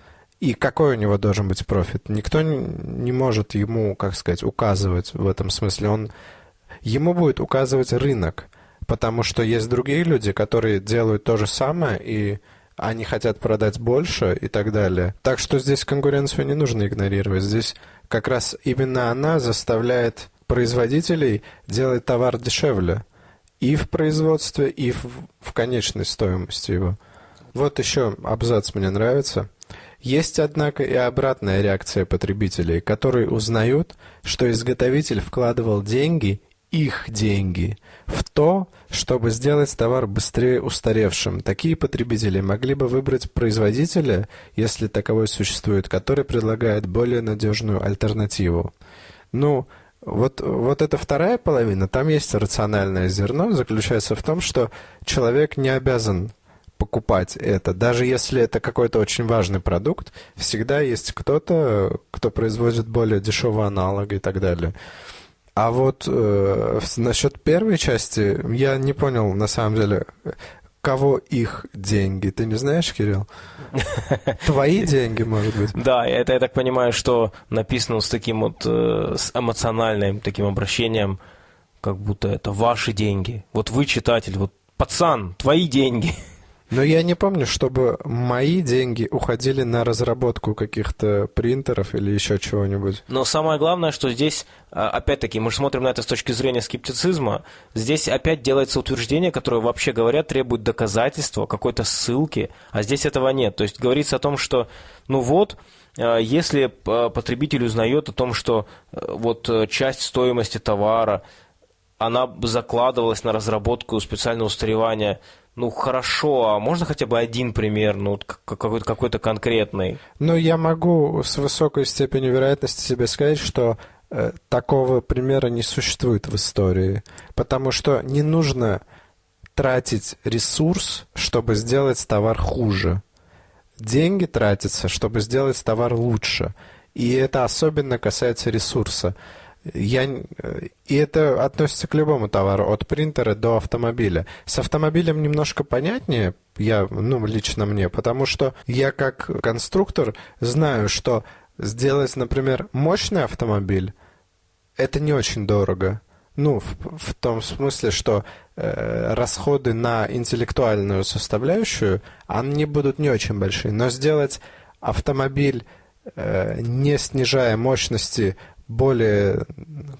Speaker 4: И какой у него должен быть профит? Никто не может ему, как сказать, указывать в этом смысле. Он, ему будет указывать рынок, потому что есть другие люди, которые делают то же самое, и они хотят продать больше и так далее. Так что здесь конкуренцию не нужно игнорировать. Здесь как раз именно она заставляет производителей делать товар дешевле и в производстве, и в, в конечной стоимости его. Вот еще абзац мне нравится. Есть, однако, и обратная реакция потребителей, которые узнают, что изготовитель вкладывал деньги, их деньги, в то, чтобы сделать товар быстрее устаревшим. Такие потребители могли бы выбрать производителя, если таковой существует, который предлагает более надежную альтернативу. Ну, вот, вот эта вторая половина, там есть рациональное зерно, заключается в том, что человек не обязан покупать это. Даже если это какой-то очень важный продукт, всегда есть кто-то, кто производит более дешевый аналог и так далее. А вот э, насчет первой части я не понял, на самом деле, кого их деньги? Ты не знаешь, Кирилл? Твои деньги, может быть?
Speaker 1: Да, это я так понимаю, что написано с таким вот э, с эмоциональным таким обращением, как будто это ваши деньги. Вот вы читатель, вот пацан, твои деньги.
Speaker 4: Но я не помню, чтобы мои деньги уходили на разработку каких-то принтеров или еще чего-нибудь.
Speaker 1: Но самое главное, что здесь, а, опять-таки, мы же смотрим на это с точки зрения скептицизма, здесь опять делается утверждение, которое, вообще говоря, требует доказательства, какой-то ссылки, а здесь этого нет. То есть говорится о том, что, ну вот, а, если а, потребитель узнает о том, что вот часть стоимости товара, она закладывалась на разработку специального устаревания ну, хорошо, а можно хотя бы один пример, ну, какой-то, какой-то конкретный?
Speaker 4: Ну, я могу с высокой степенью вероятности себе сказать, что э, такого примера не существует в истории, потому что не нужно тратить ресурс, чтобы сделать товар хуже. Деньги тратятся, чтобы сделать товар лучше. И это особенно касается ресурса. Я, и это относится к любому товару, от принтера до автомобиля. С автомобилем немножко понятнее, я, ну, лично мне, потому что я как конструктор знаю, что сделать, например, мощный автомобиль, это не очень дорого. Ну, в, в том смысле, что э, расходы на интеллектуальную составляющую, они будут не очень большие. Но сделать автомобиль, э, не снижая мощности более,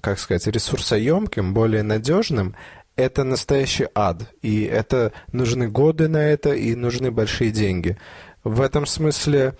Speaker 4: как сказать, ресурсоемким, более надежным, это настоящий ад. И это нужны годы на это, и нужны большие деньги. В этом смысле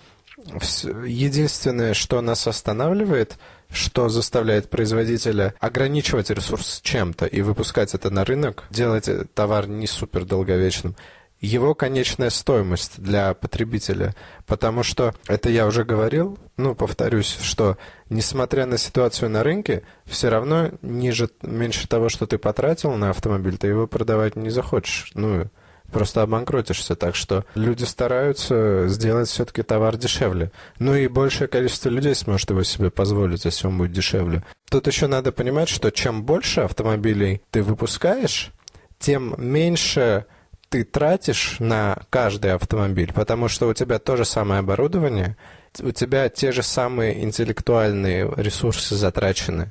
Speaker 4: единственное, что нас останавливает, что заставляет производителя ограничивать ресурс чем-то и выпускать это на рынок, делать товар не супер долговечным, его конечная стоимость для потребителя. Потому что, это я уже говорил, ну, повторюсь, что несмотря на ситуацию на рынке, все равно ниже, меньше того, что ты потратил на автомобиль, ты его продавать не захочешь. Ну, просто обанкротишься. Так что люди стараются сделать все-таки товар дешевле. Ну и большее количество людей сможет его себе позволить, если он будет дешевле. Тут еще надо понимать, что чем больше автомобилей ты выпускаешь, тем меньше ты тратишь на каждый автомобиль, потому что у тебя то же самое оборудование, у тебя те же самые интеллектуальные ресурсы затрачены.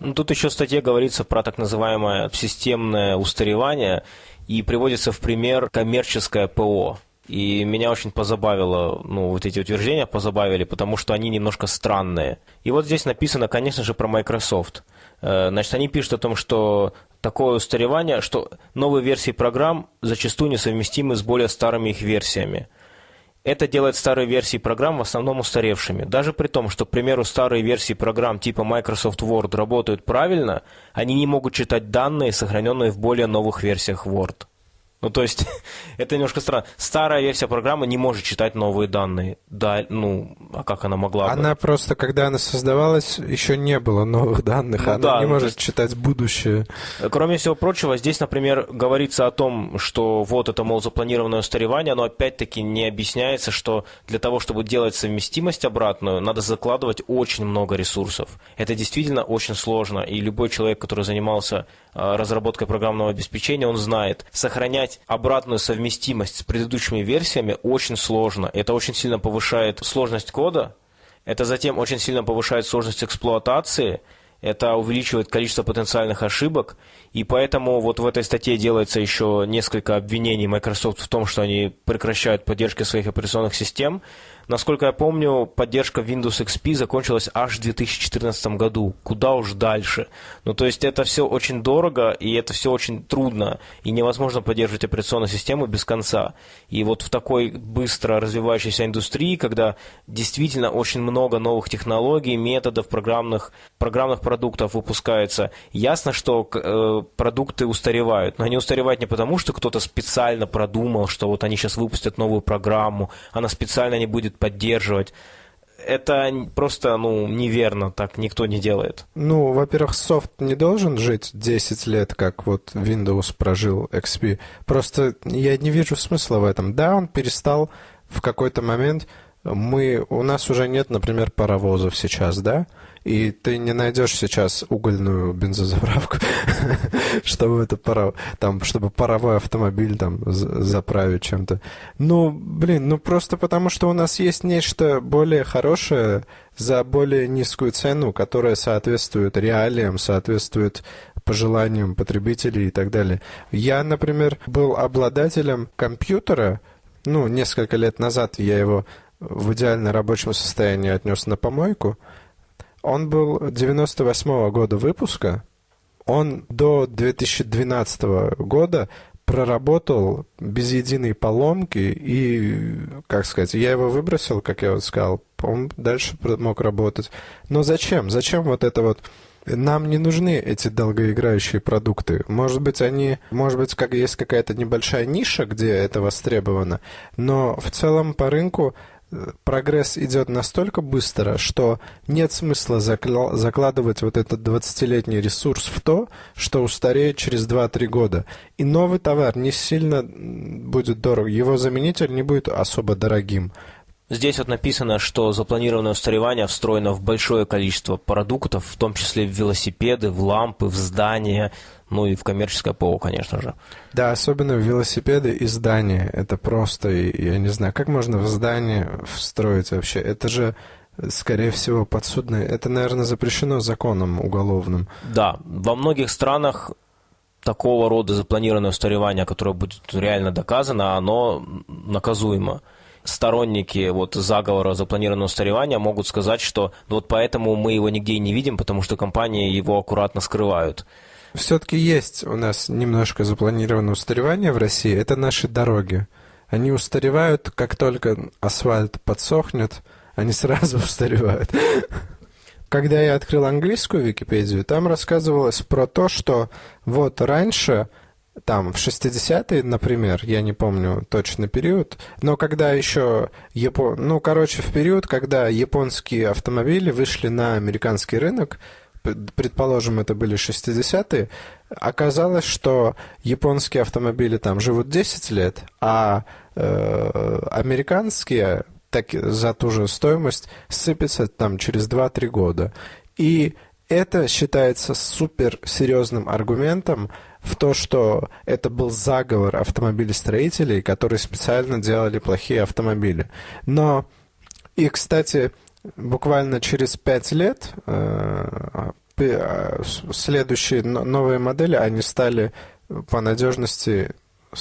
Speaker 1: Ну, тут еще в статье говорится про так называемое системное устаревание, и приводится в пример коммерческое ПО. И меня очень позабавило, ну, вот эти утверждения позабавили, потому что они немножко странные. И вот здесь написано, конечно же, про Microsoft. Э, значит, они пишут о том, что такое устаревание, что новые версии программ зачастую несовместимы с более старыми их версиями. Это делает старые версии программ в основном устаревшими. Даже при том, что, к примеру, старые версии программ типа Microsoft Word работают правильно, они не могут читать данные, сохраненные в более новых версиях Word. Ну, то есть, это немножко странно. Старая версия программы не может читать новые данные. Да, ну, а как она могла бы?
Speaker 4: Она просто, когда она создавалась, еще не было новых данных. Ну, она да, не ну, может есть... читать будущее.
Speaker 1: Кроме всего прочего, здесь, например, говорится о том, что вот это, мол, запланированное устаревание, но опять-таки не объясняется, что для того, чтобы делать совместимость обратную, надо закладывать очень много ресурсов. Это действительно очень сложно, и любой человек, который занимался разработкой программного обеспечения, он знает, сохранять обратную совместимость с предыдущими версиями очень сложно. Это очень сильно повышает сложность кода, это затем очень сильно повышает сложность эксплуатации, это увеличивает количество потенциальных ошибок, и поэтому вот в этой статье делается еще несколько обвинений Microsoft в том, что они прекращают поддержку своих операционных систем, Насколько я помню, поддержка Windows XP закончилась аж в 2014 году. Куда уж дальше. Ну, то есть это все очень дорого, и это все очень трудно, и невозможно поддерживать операционную систему без конца. И вот в такой быстро развивающейся индустрии, когда действительно очень много новых технологий, методов, программных, программных продуктов выпускается, ясно, что э, продукты устаревают. Но они устаревают не потому, что кто-то специально продумал, что вот они сейчас выпустят новую программу, она специально не будет будет поддерживать. Это просто, ну, неверно, так никто не делает.
Speaker 4: Ну, во-первых, софт не должен жить 10 лет, как вот Windows прожил XP. Просто я не вижу смысла в этом. Да, он перестал в какой-то момент мы, у нас уже нет, например, паровозов сейчас, да? И ты не найдешь сейчас угольную бензозаправку, чтобы это пара, там, чтобы паровой автомобиль там заправить чем-то. Ну, блин, ну просто потому, что у нас есть нечто более хорошее за более низкую цену, которая соответствует реалиям, соответствует пожеланиям потребителей и так далее. Я, например, был обладателем компьютера, ну, несколько лет назад я его в идеально рабочем состоянии отнес на помойку. Он был 98 -го года выпуска. Он до 2012 года проработал без единой поломки и, как сказать, я его выбросил, как я вот сказал, он дальше мог работать. Но зачем? Зачем вот это вот нам не нужны эти долгоиграющие продукты. Может быть, они, может быть, как есть какая-то небольшая ниша, где это востребовано, но в целом по рынку прогресс идет настолько быстро, что нет смысла закладывать вот этот 20-летний ресурс в то, что устареет через 2-3 года. И новый товар не сильно будет дорог, его заменитель не будет особо дорогим.
Speaker 1: Здесь вот написано, что запланированное устаревание встроено в большое количество продуктов, в том числе в велосипеды, в лампы, в здания, ну и в коммерческое ПО, конечно же.
Speaker 4: Да, особенно в велосипеды и здания. Это просто, я не знаю, как можно в здание встроить вообще? Это же скорее всего, подсудное. Это, наверное, запрещено законом уголовным.
Speaker 1: Да, во многих странах такого рода запланированное устаревание, которое будет реально доказано, оно наказуемо сторонники вот заговора запланированного устаревания могут сказать, что ну, вот поэтому мы его нигде и не видим, потому что компании его аккуратно скрывают.
Speaker 4: Все-таки есть у нас немножко запланированное устаревание в России. Это наши дороги. Они устаревают, как только асфальт подсохнет, они сразу устаревают. Когда я открыл английскую Википедию, там рассказывалось про то, что вот раньше там в 60-е, например, я не помню точный период, но когда еще Япон... ну, короче, в период, когда японские автомобили вышли на американский рынок, предположим, это были 60-е, оказалось, что японские автомобили там живут 10 лет, а э, американские так, за ту же стоимость сыпятся там через 2-3 года. И это считается супер серьезным аргументом в то, что это был заговор автомобилестроителей, которые специально делали плохие автомобили. Но, и, кстати, буквально через пять лет э, э, следующие новые модели, они стали по надежности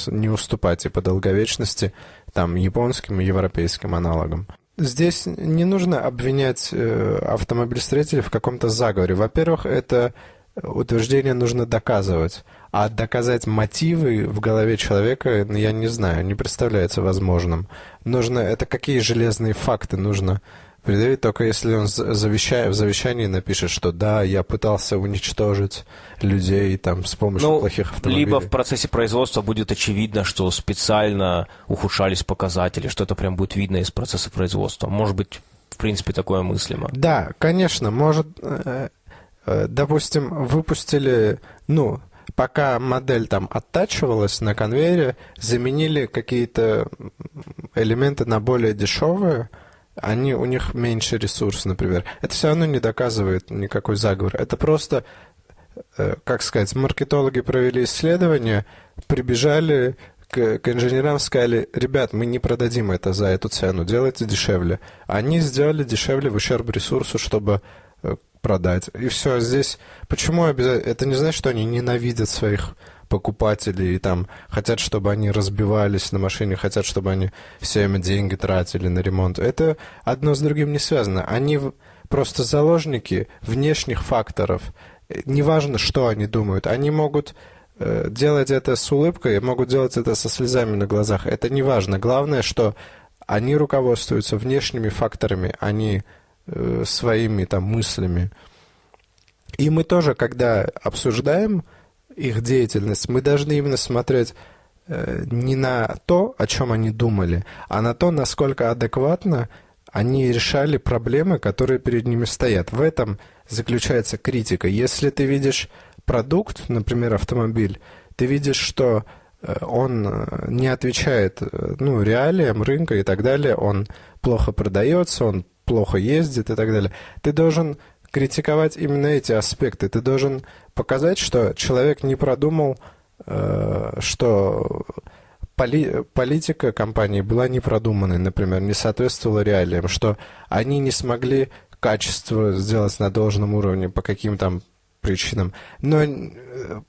Speaker 4: не уступать и по долговечности там японским и европейским аналогам. Здесь не нужно обвинять э, автомобилестроителей в каком-то заговоре. Во-первых, это утверждение нужно доказывать. А доказать мотивы в голове человека, ну, я не знаю, не представляется возможным. Нужно, это какие железные факты нужно предъявить, только если он завещая, в завещании напишет, что да, я пытался уничтожить людей там с помощью ну, плохих автомобилей.
Speaker 1: Либо в процессе производства будет очевидно, что специально ухудшались показатели, что это прям будет видно из процесса производства. Может быть, в принципе, такое мыслимо.
Speaker 4: Да, конечно, может, э, э, допустим, выпустили, ну, пока модель там оттачивалась на конвейере, заменили какие-то элементы на более дешевые, они, у них меньше ресурс, например. Это все равно не доказывает никакой заговор. Это просто, э, как сказать, маркетологи провели исследование, прибежали к, к инженерам, сказали, ребят, мы не продадим это за эту цену, делайте дешевле. Они сделали дешевле в ущерб ресурсу, чтобы э, продать. И все, здесь... Почему обязательно... Это не значит, что они ненавидят своих покупателей и там хотят, чтобы они разбивались на машине, хотят, чтобы они все время деньги тратили на ремонт. Это одно с другим не связано. Они просто заложники внешних факторов. Неважно, что они думают. Они могут э, делать это с улыбкой, могут делать это со слезами на глазах. Это не важно. Главное, что они руководствуются внешними факторами, они Э, своими там мыслями. И мы тоже, когда обсуждаем их деятельность, мы должны именно смотреть э, не на то, о чем они думали, а на то, насколько адекватно они решали проблемы, которые перед ними стоят. В этом заключается критика. Если ты видишь продукт, например, автомобиль, ты видишь, что э, он э, не отвечает ну, реалиям рынка и так далее, он плохо продается, он плохо ездит и так далее. Ты должен критиковать именно эти аспекты. Ты должен показать, что человек не продумал, что поли политика компании была не продуманной, например, не соответствовала реалиям, что они не смогли качество сделать на должном уровне по каким то причинам. Но э,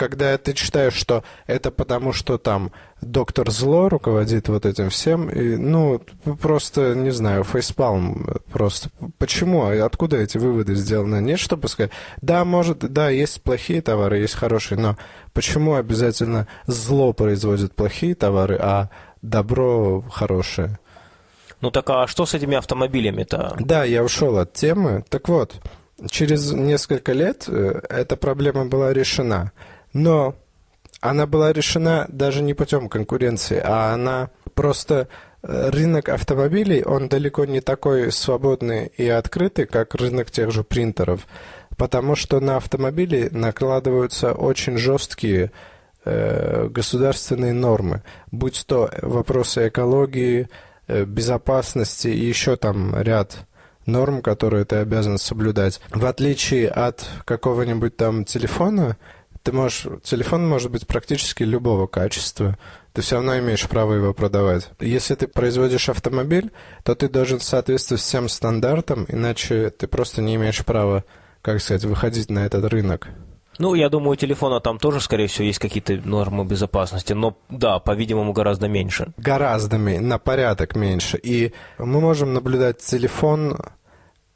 Speaker 4: когда ты читаешь, что это потому, что там доктор Зло руководит вот этим всем, и, ну, просто, не знаю, фейспалм просто. Почему? Откуда эти выводы сделаны? Нет, чтобы сказать, да, может, да, есть плохие товары, есть хорошие, но почему обязательно зло производит плохие товары, а добро хорошее?
Speaker 1: Ну так а что с этими автомобилями-то?
Speaker 4: Да, я ушел от темы. Так вот, через несколько лет э, эта проблема была решена. Но она была решена даже не путем конкуренции, а она просто э, рынок автомобилей, он далеко не такой свободный и открытый, как рынок тех же принтеров, потому что на автомобили накладываются очень жесткие э, государственные нормы, будь то вопросы экологии, Э, безопасности и еще там ряд норм, которые ты обязан соблюдать. В отличие от какого-нибудь там телефона, ты можешь, телефон может быть практически любого качества, ты все равно имеешь право его продавать. Если ты производишь автомобиль, то ты должен соответствовать всем стандартам, иначе ты просто не имеешь права, как сказать, выходить на этот рынок.
Speaker 1: Ну, я думаю, у телефона там тоже, скорее всего, есть какие-то нормы безопасности, но да, по-видимому, гораздо меньше.
Speaker 4: Гораздо меньше, на порядок меньше. И мы можем наблюдать телефон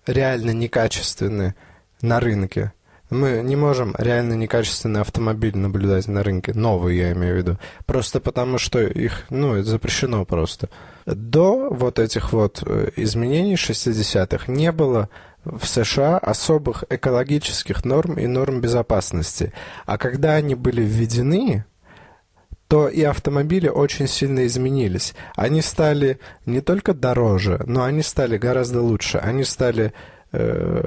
Speaker 4: реально некачественный на рынке. Мы не можем реально некачественный автомобиль наблюдать на рынке, новый я имею в виду, просто потому что их, ну, это запрещено просто. До вот этих вот э, изменений 60-х не было в США особых экологических норм и норм безопасности. А когда они были введены, то и автомобили очень сильно изменились. Они стали не только дороже, но они стали гораздо лучше. Они стали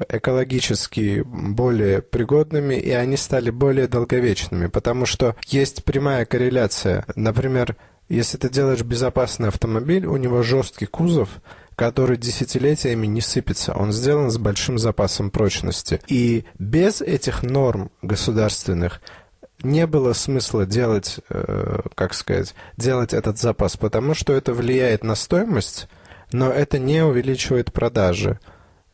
Speaker 4: экологически более пригодными, и они стали более долговечными, потому что есть прямая корреляция. Например, если ты делаешь безопасный автомобиль, у него жесткий кузов, который десятилетиями не сыпется. Он сделан с большим запасом прочности. И без этих норм государственных не было смысла делать, э, как сказать, делать этот запас, потому что это влияет на стоимость, но это не увеличивает продажи.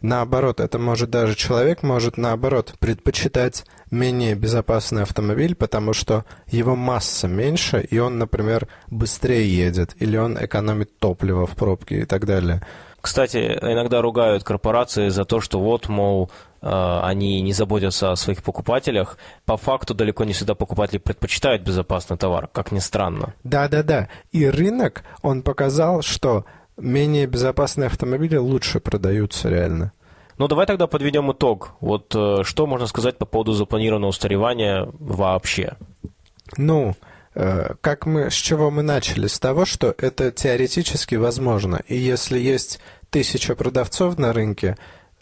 Speaker 4: Наоборот, это может даже человек может наоборот предпочитать менее безопасный автомобиль, потому что его масса меньше, и он, например, быстрее едет, или он экономит топливо в пробке и так далее.
Speaker 1: Кстати, иногда ругают корпорации за то, что вот, мол, э, они не заботятся о своих покупателях. По факту далеко не всегда покупатели предпочитают безопасный товар, как ни странно.
Speaker 4: Да-да-да. И рынок, он показал, что менее безопасные автомобили лучше продаются реально.
Speaker 1: Ну, давай тогда подведем итог. Вот э, что можно сказать по поводу запланированного устаревания вообще?
Speaker 4: Ну, э, как мы, с чего мы начали? С того, что это теоретически возможно. И если есть тысяча продавцов на рынке,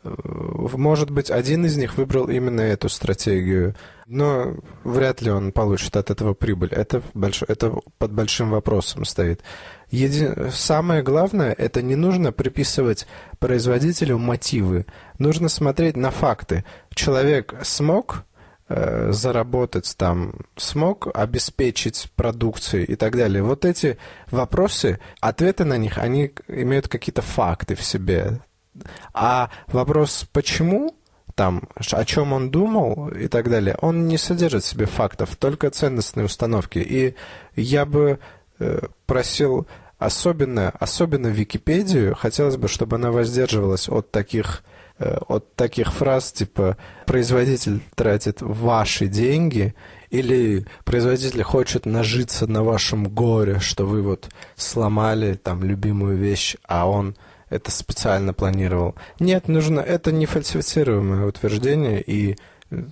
Speaker 4: э, может быть, один из них выбрал именно эту стратегию, но вряд ли он получит от этого прибыль. Это, больш... это под большим вопросом стоит. Еди... Самое главное, это не нужно приписывать производителю мотивы. Нужно смотреть на факты. Человек смог э, заработать там, смог обеспечить продукцию и так далее. Вот эти вопросы, ответы на них, они имеют какие-то факты в себе. А вопрос «почему?» там, о чем он думал и так далее, он не содержит в себе фактов, только ценностные установки. И я бы просил особенно, особенно Википедию, хотелось бы, чтобы она воздерживалась от таких, э, от таких фраз типа «производитель тратит ваши деньги» или «производитель хочет нажиться на вашем горе, что вы вот сломали там любимую вещь, а он это специально планировал». Нет, нужно, это не фальсифицируемое утверждение, и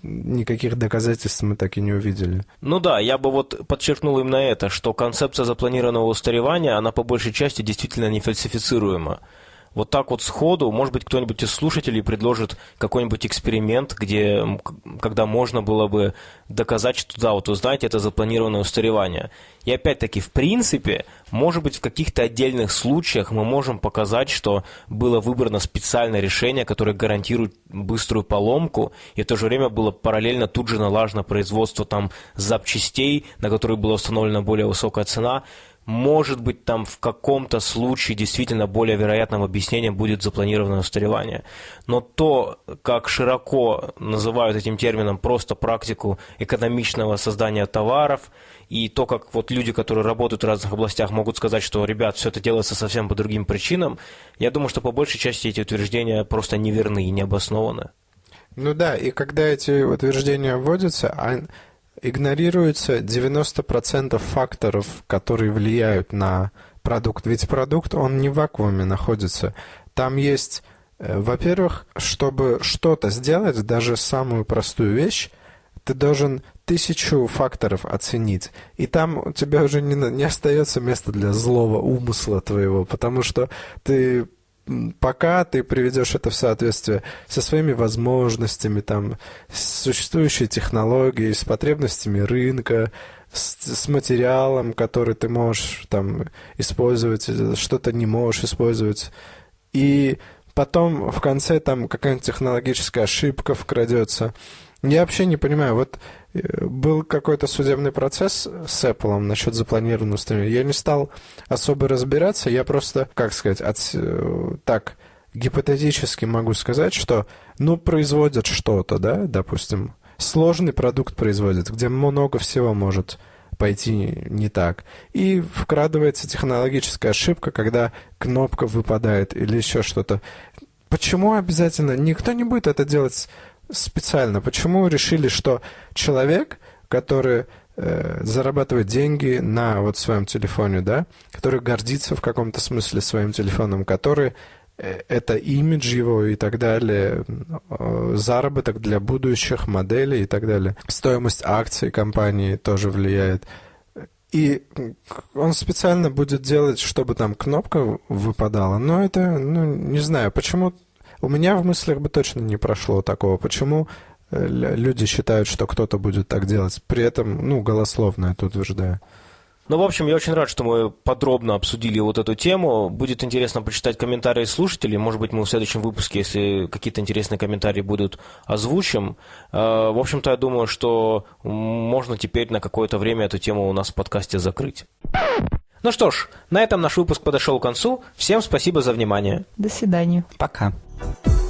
Speaker 4: никаких доказательств мы так и не увидели.
Speaker 1: Ну да, я бы вот подчеркнул именно это, что концепция запланированного устаревания, она по большей части действительно не фальсифицируема. Вот так вот сходу, может быть, кто-нибудь из слушателей предложит какой-нибудь эксперимент, где, когда можно было бы доказать, что да, вот вы знаете, это запланированное устаревание. И опять-таки, в принципе, может быть, в каких-то отдельных случаях мы можем показать, что было выбрано специальное решение, которое гарантирует быструю поломку, и в то же время было параллельно тут же налажено производство там запчастей, на которые была установлена более высокая цена, может быть, там в каком-то случае действительно более вероятным объяснением будет запланированное устаревание. Но то, как широко называют этим термином просто практику экономичного создания товаров, и то, как вот люди, которые работают в разных областях, могут сказать, что, ребят, все это делается совсем по другим причинам, я думаю, что по большей части эти утверждения просто неверны и необоснованы.
Speaker 4: Ну да, и когда эти утверждения вводятся, игнорируется 90% факторов, которые влияют на продукт. Ведь продукт, он не в вакууме находится. Там есть, э, во-первых, чтобы что-то сделать, даже самую простую вещь, ты должен тысячу факторов оценить. И там у тебя уже не, не остается места для злого умысла твоего, потому что ты пока ты приведешь это в соответствие со своими возможностями, там, с существующей технологией, с потребностями рынка, с, с материалом, который ты можешь там использовать, что-то не можешь использовать. И потом в конце там какая-нибудь технологическая ошибка вкрадется. Я вообще не понимаю, вот э, был какой-то судебный процесс с Apple насчет запланированного стриминга. Я не стал особо разбираться, я просто, как сказать, от, э, так гипотетически могу сказать, что, ну, производят что-то, да, допустим, сложный продукт производят, где много всего может пойти не так. И вкрадывается технологическая ошибка, когда кнопка выпадает или еще что-то. Почему обязательно? Никто не будет это делать специально. Почему решили, что человек, который э, зарабатывает деньги на вот своем телефоне, да, который гордится в каком-то смысле своим телефоном, который э, это имидж его и так далее, э, заработок для будущих моделей и так далее. Стоимость акций компании тоже влияет. И он специально будет делать, чтобы там кнопка выпадала. Но это, ну, не знаю, почему у меня в мыслях бы точно не прошло такого. Почему э, люди считают, что кто-то будет так делать? При этом, ну, голословно это утверждаю.
Speaker 1: Ну, в общем, я очень рад, что мы подробно обсудили вот эту тему. Будет интересно почитать комментарии слушателей. Может быть, мы в следующем выпуске, если какие-то интересные комментарии будут, озвучим. Э, в общем-то, я думаю, что можно теперь на какое-то время эту тему у нас в подкасте закрыть. Ну что ж, на этом наш выпуск подошел к концу. Всем спасибо за внимание.
Speaker 2: До свидания.
Speaker 3: Пока. Bye.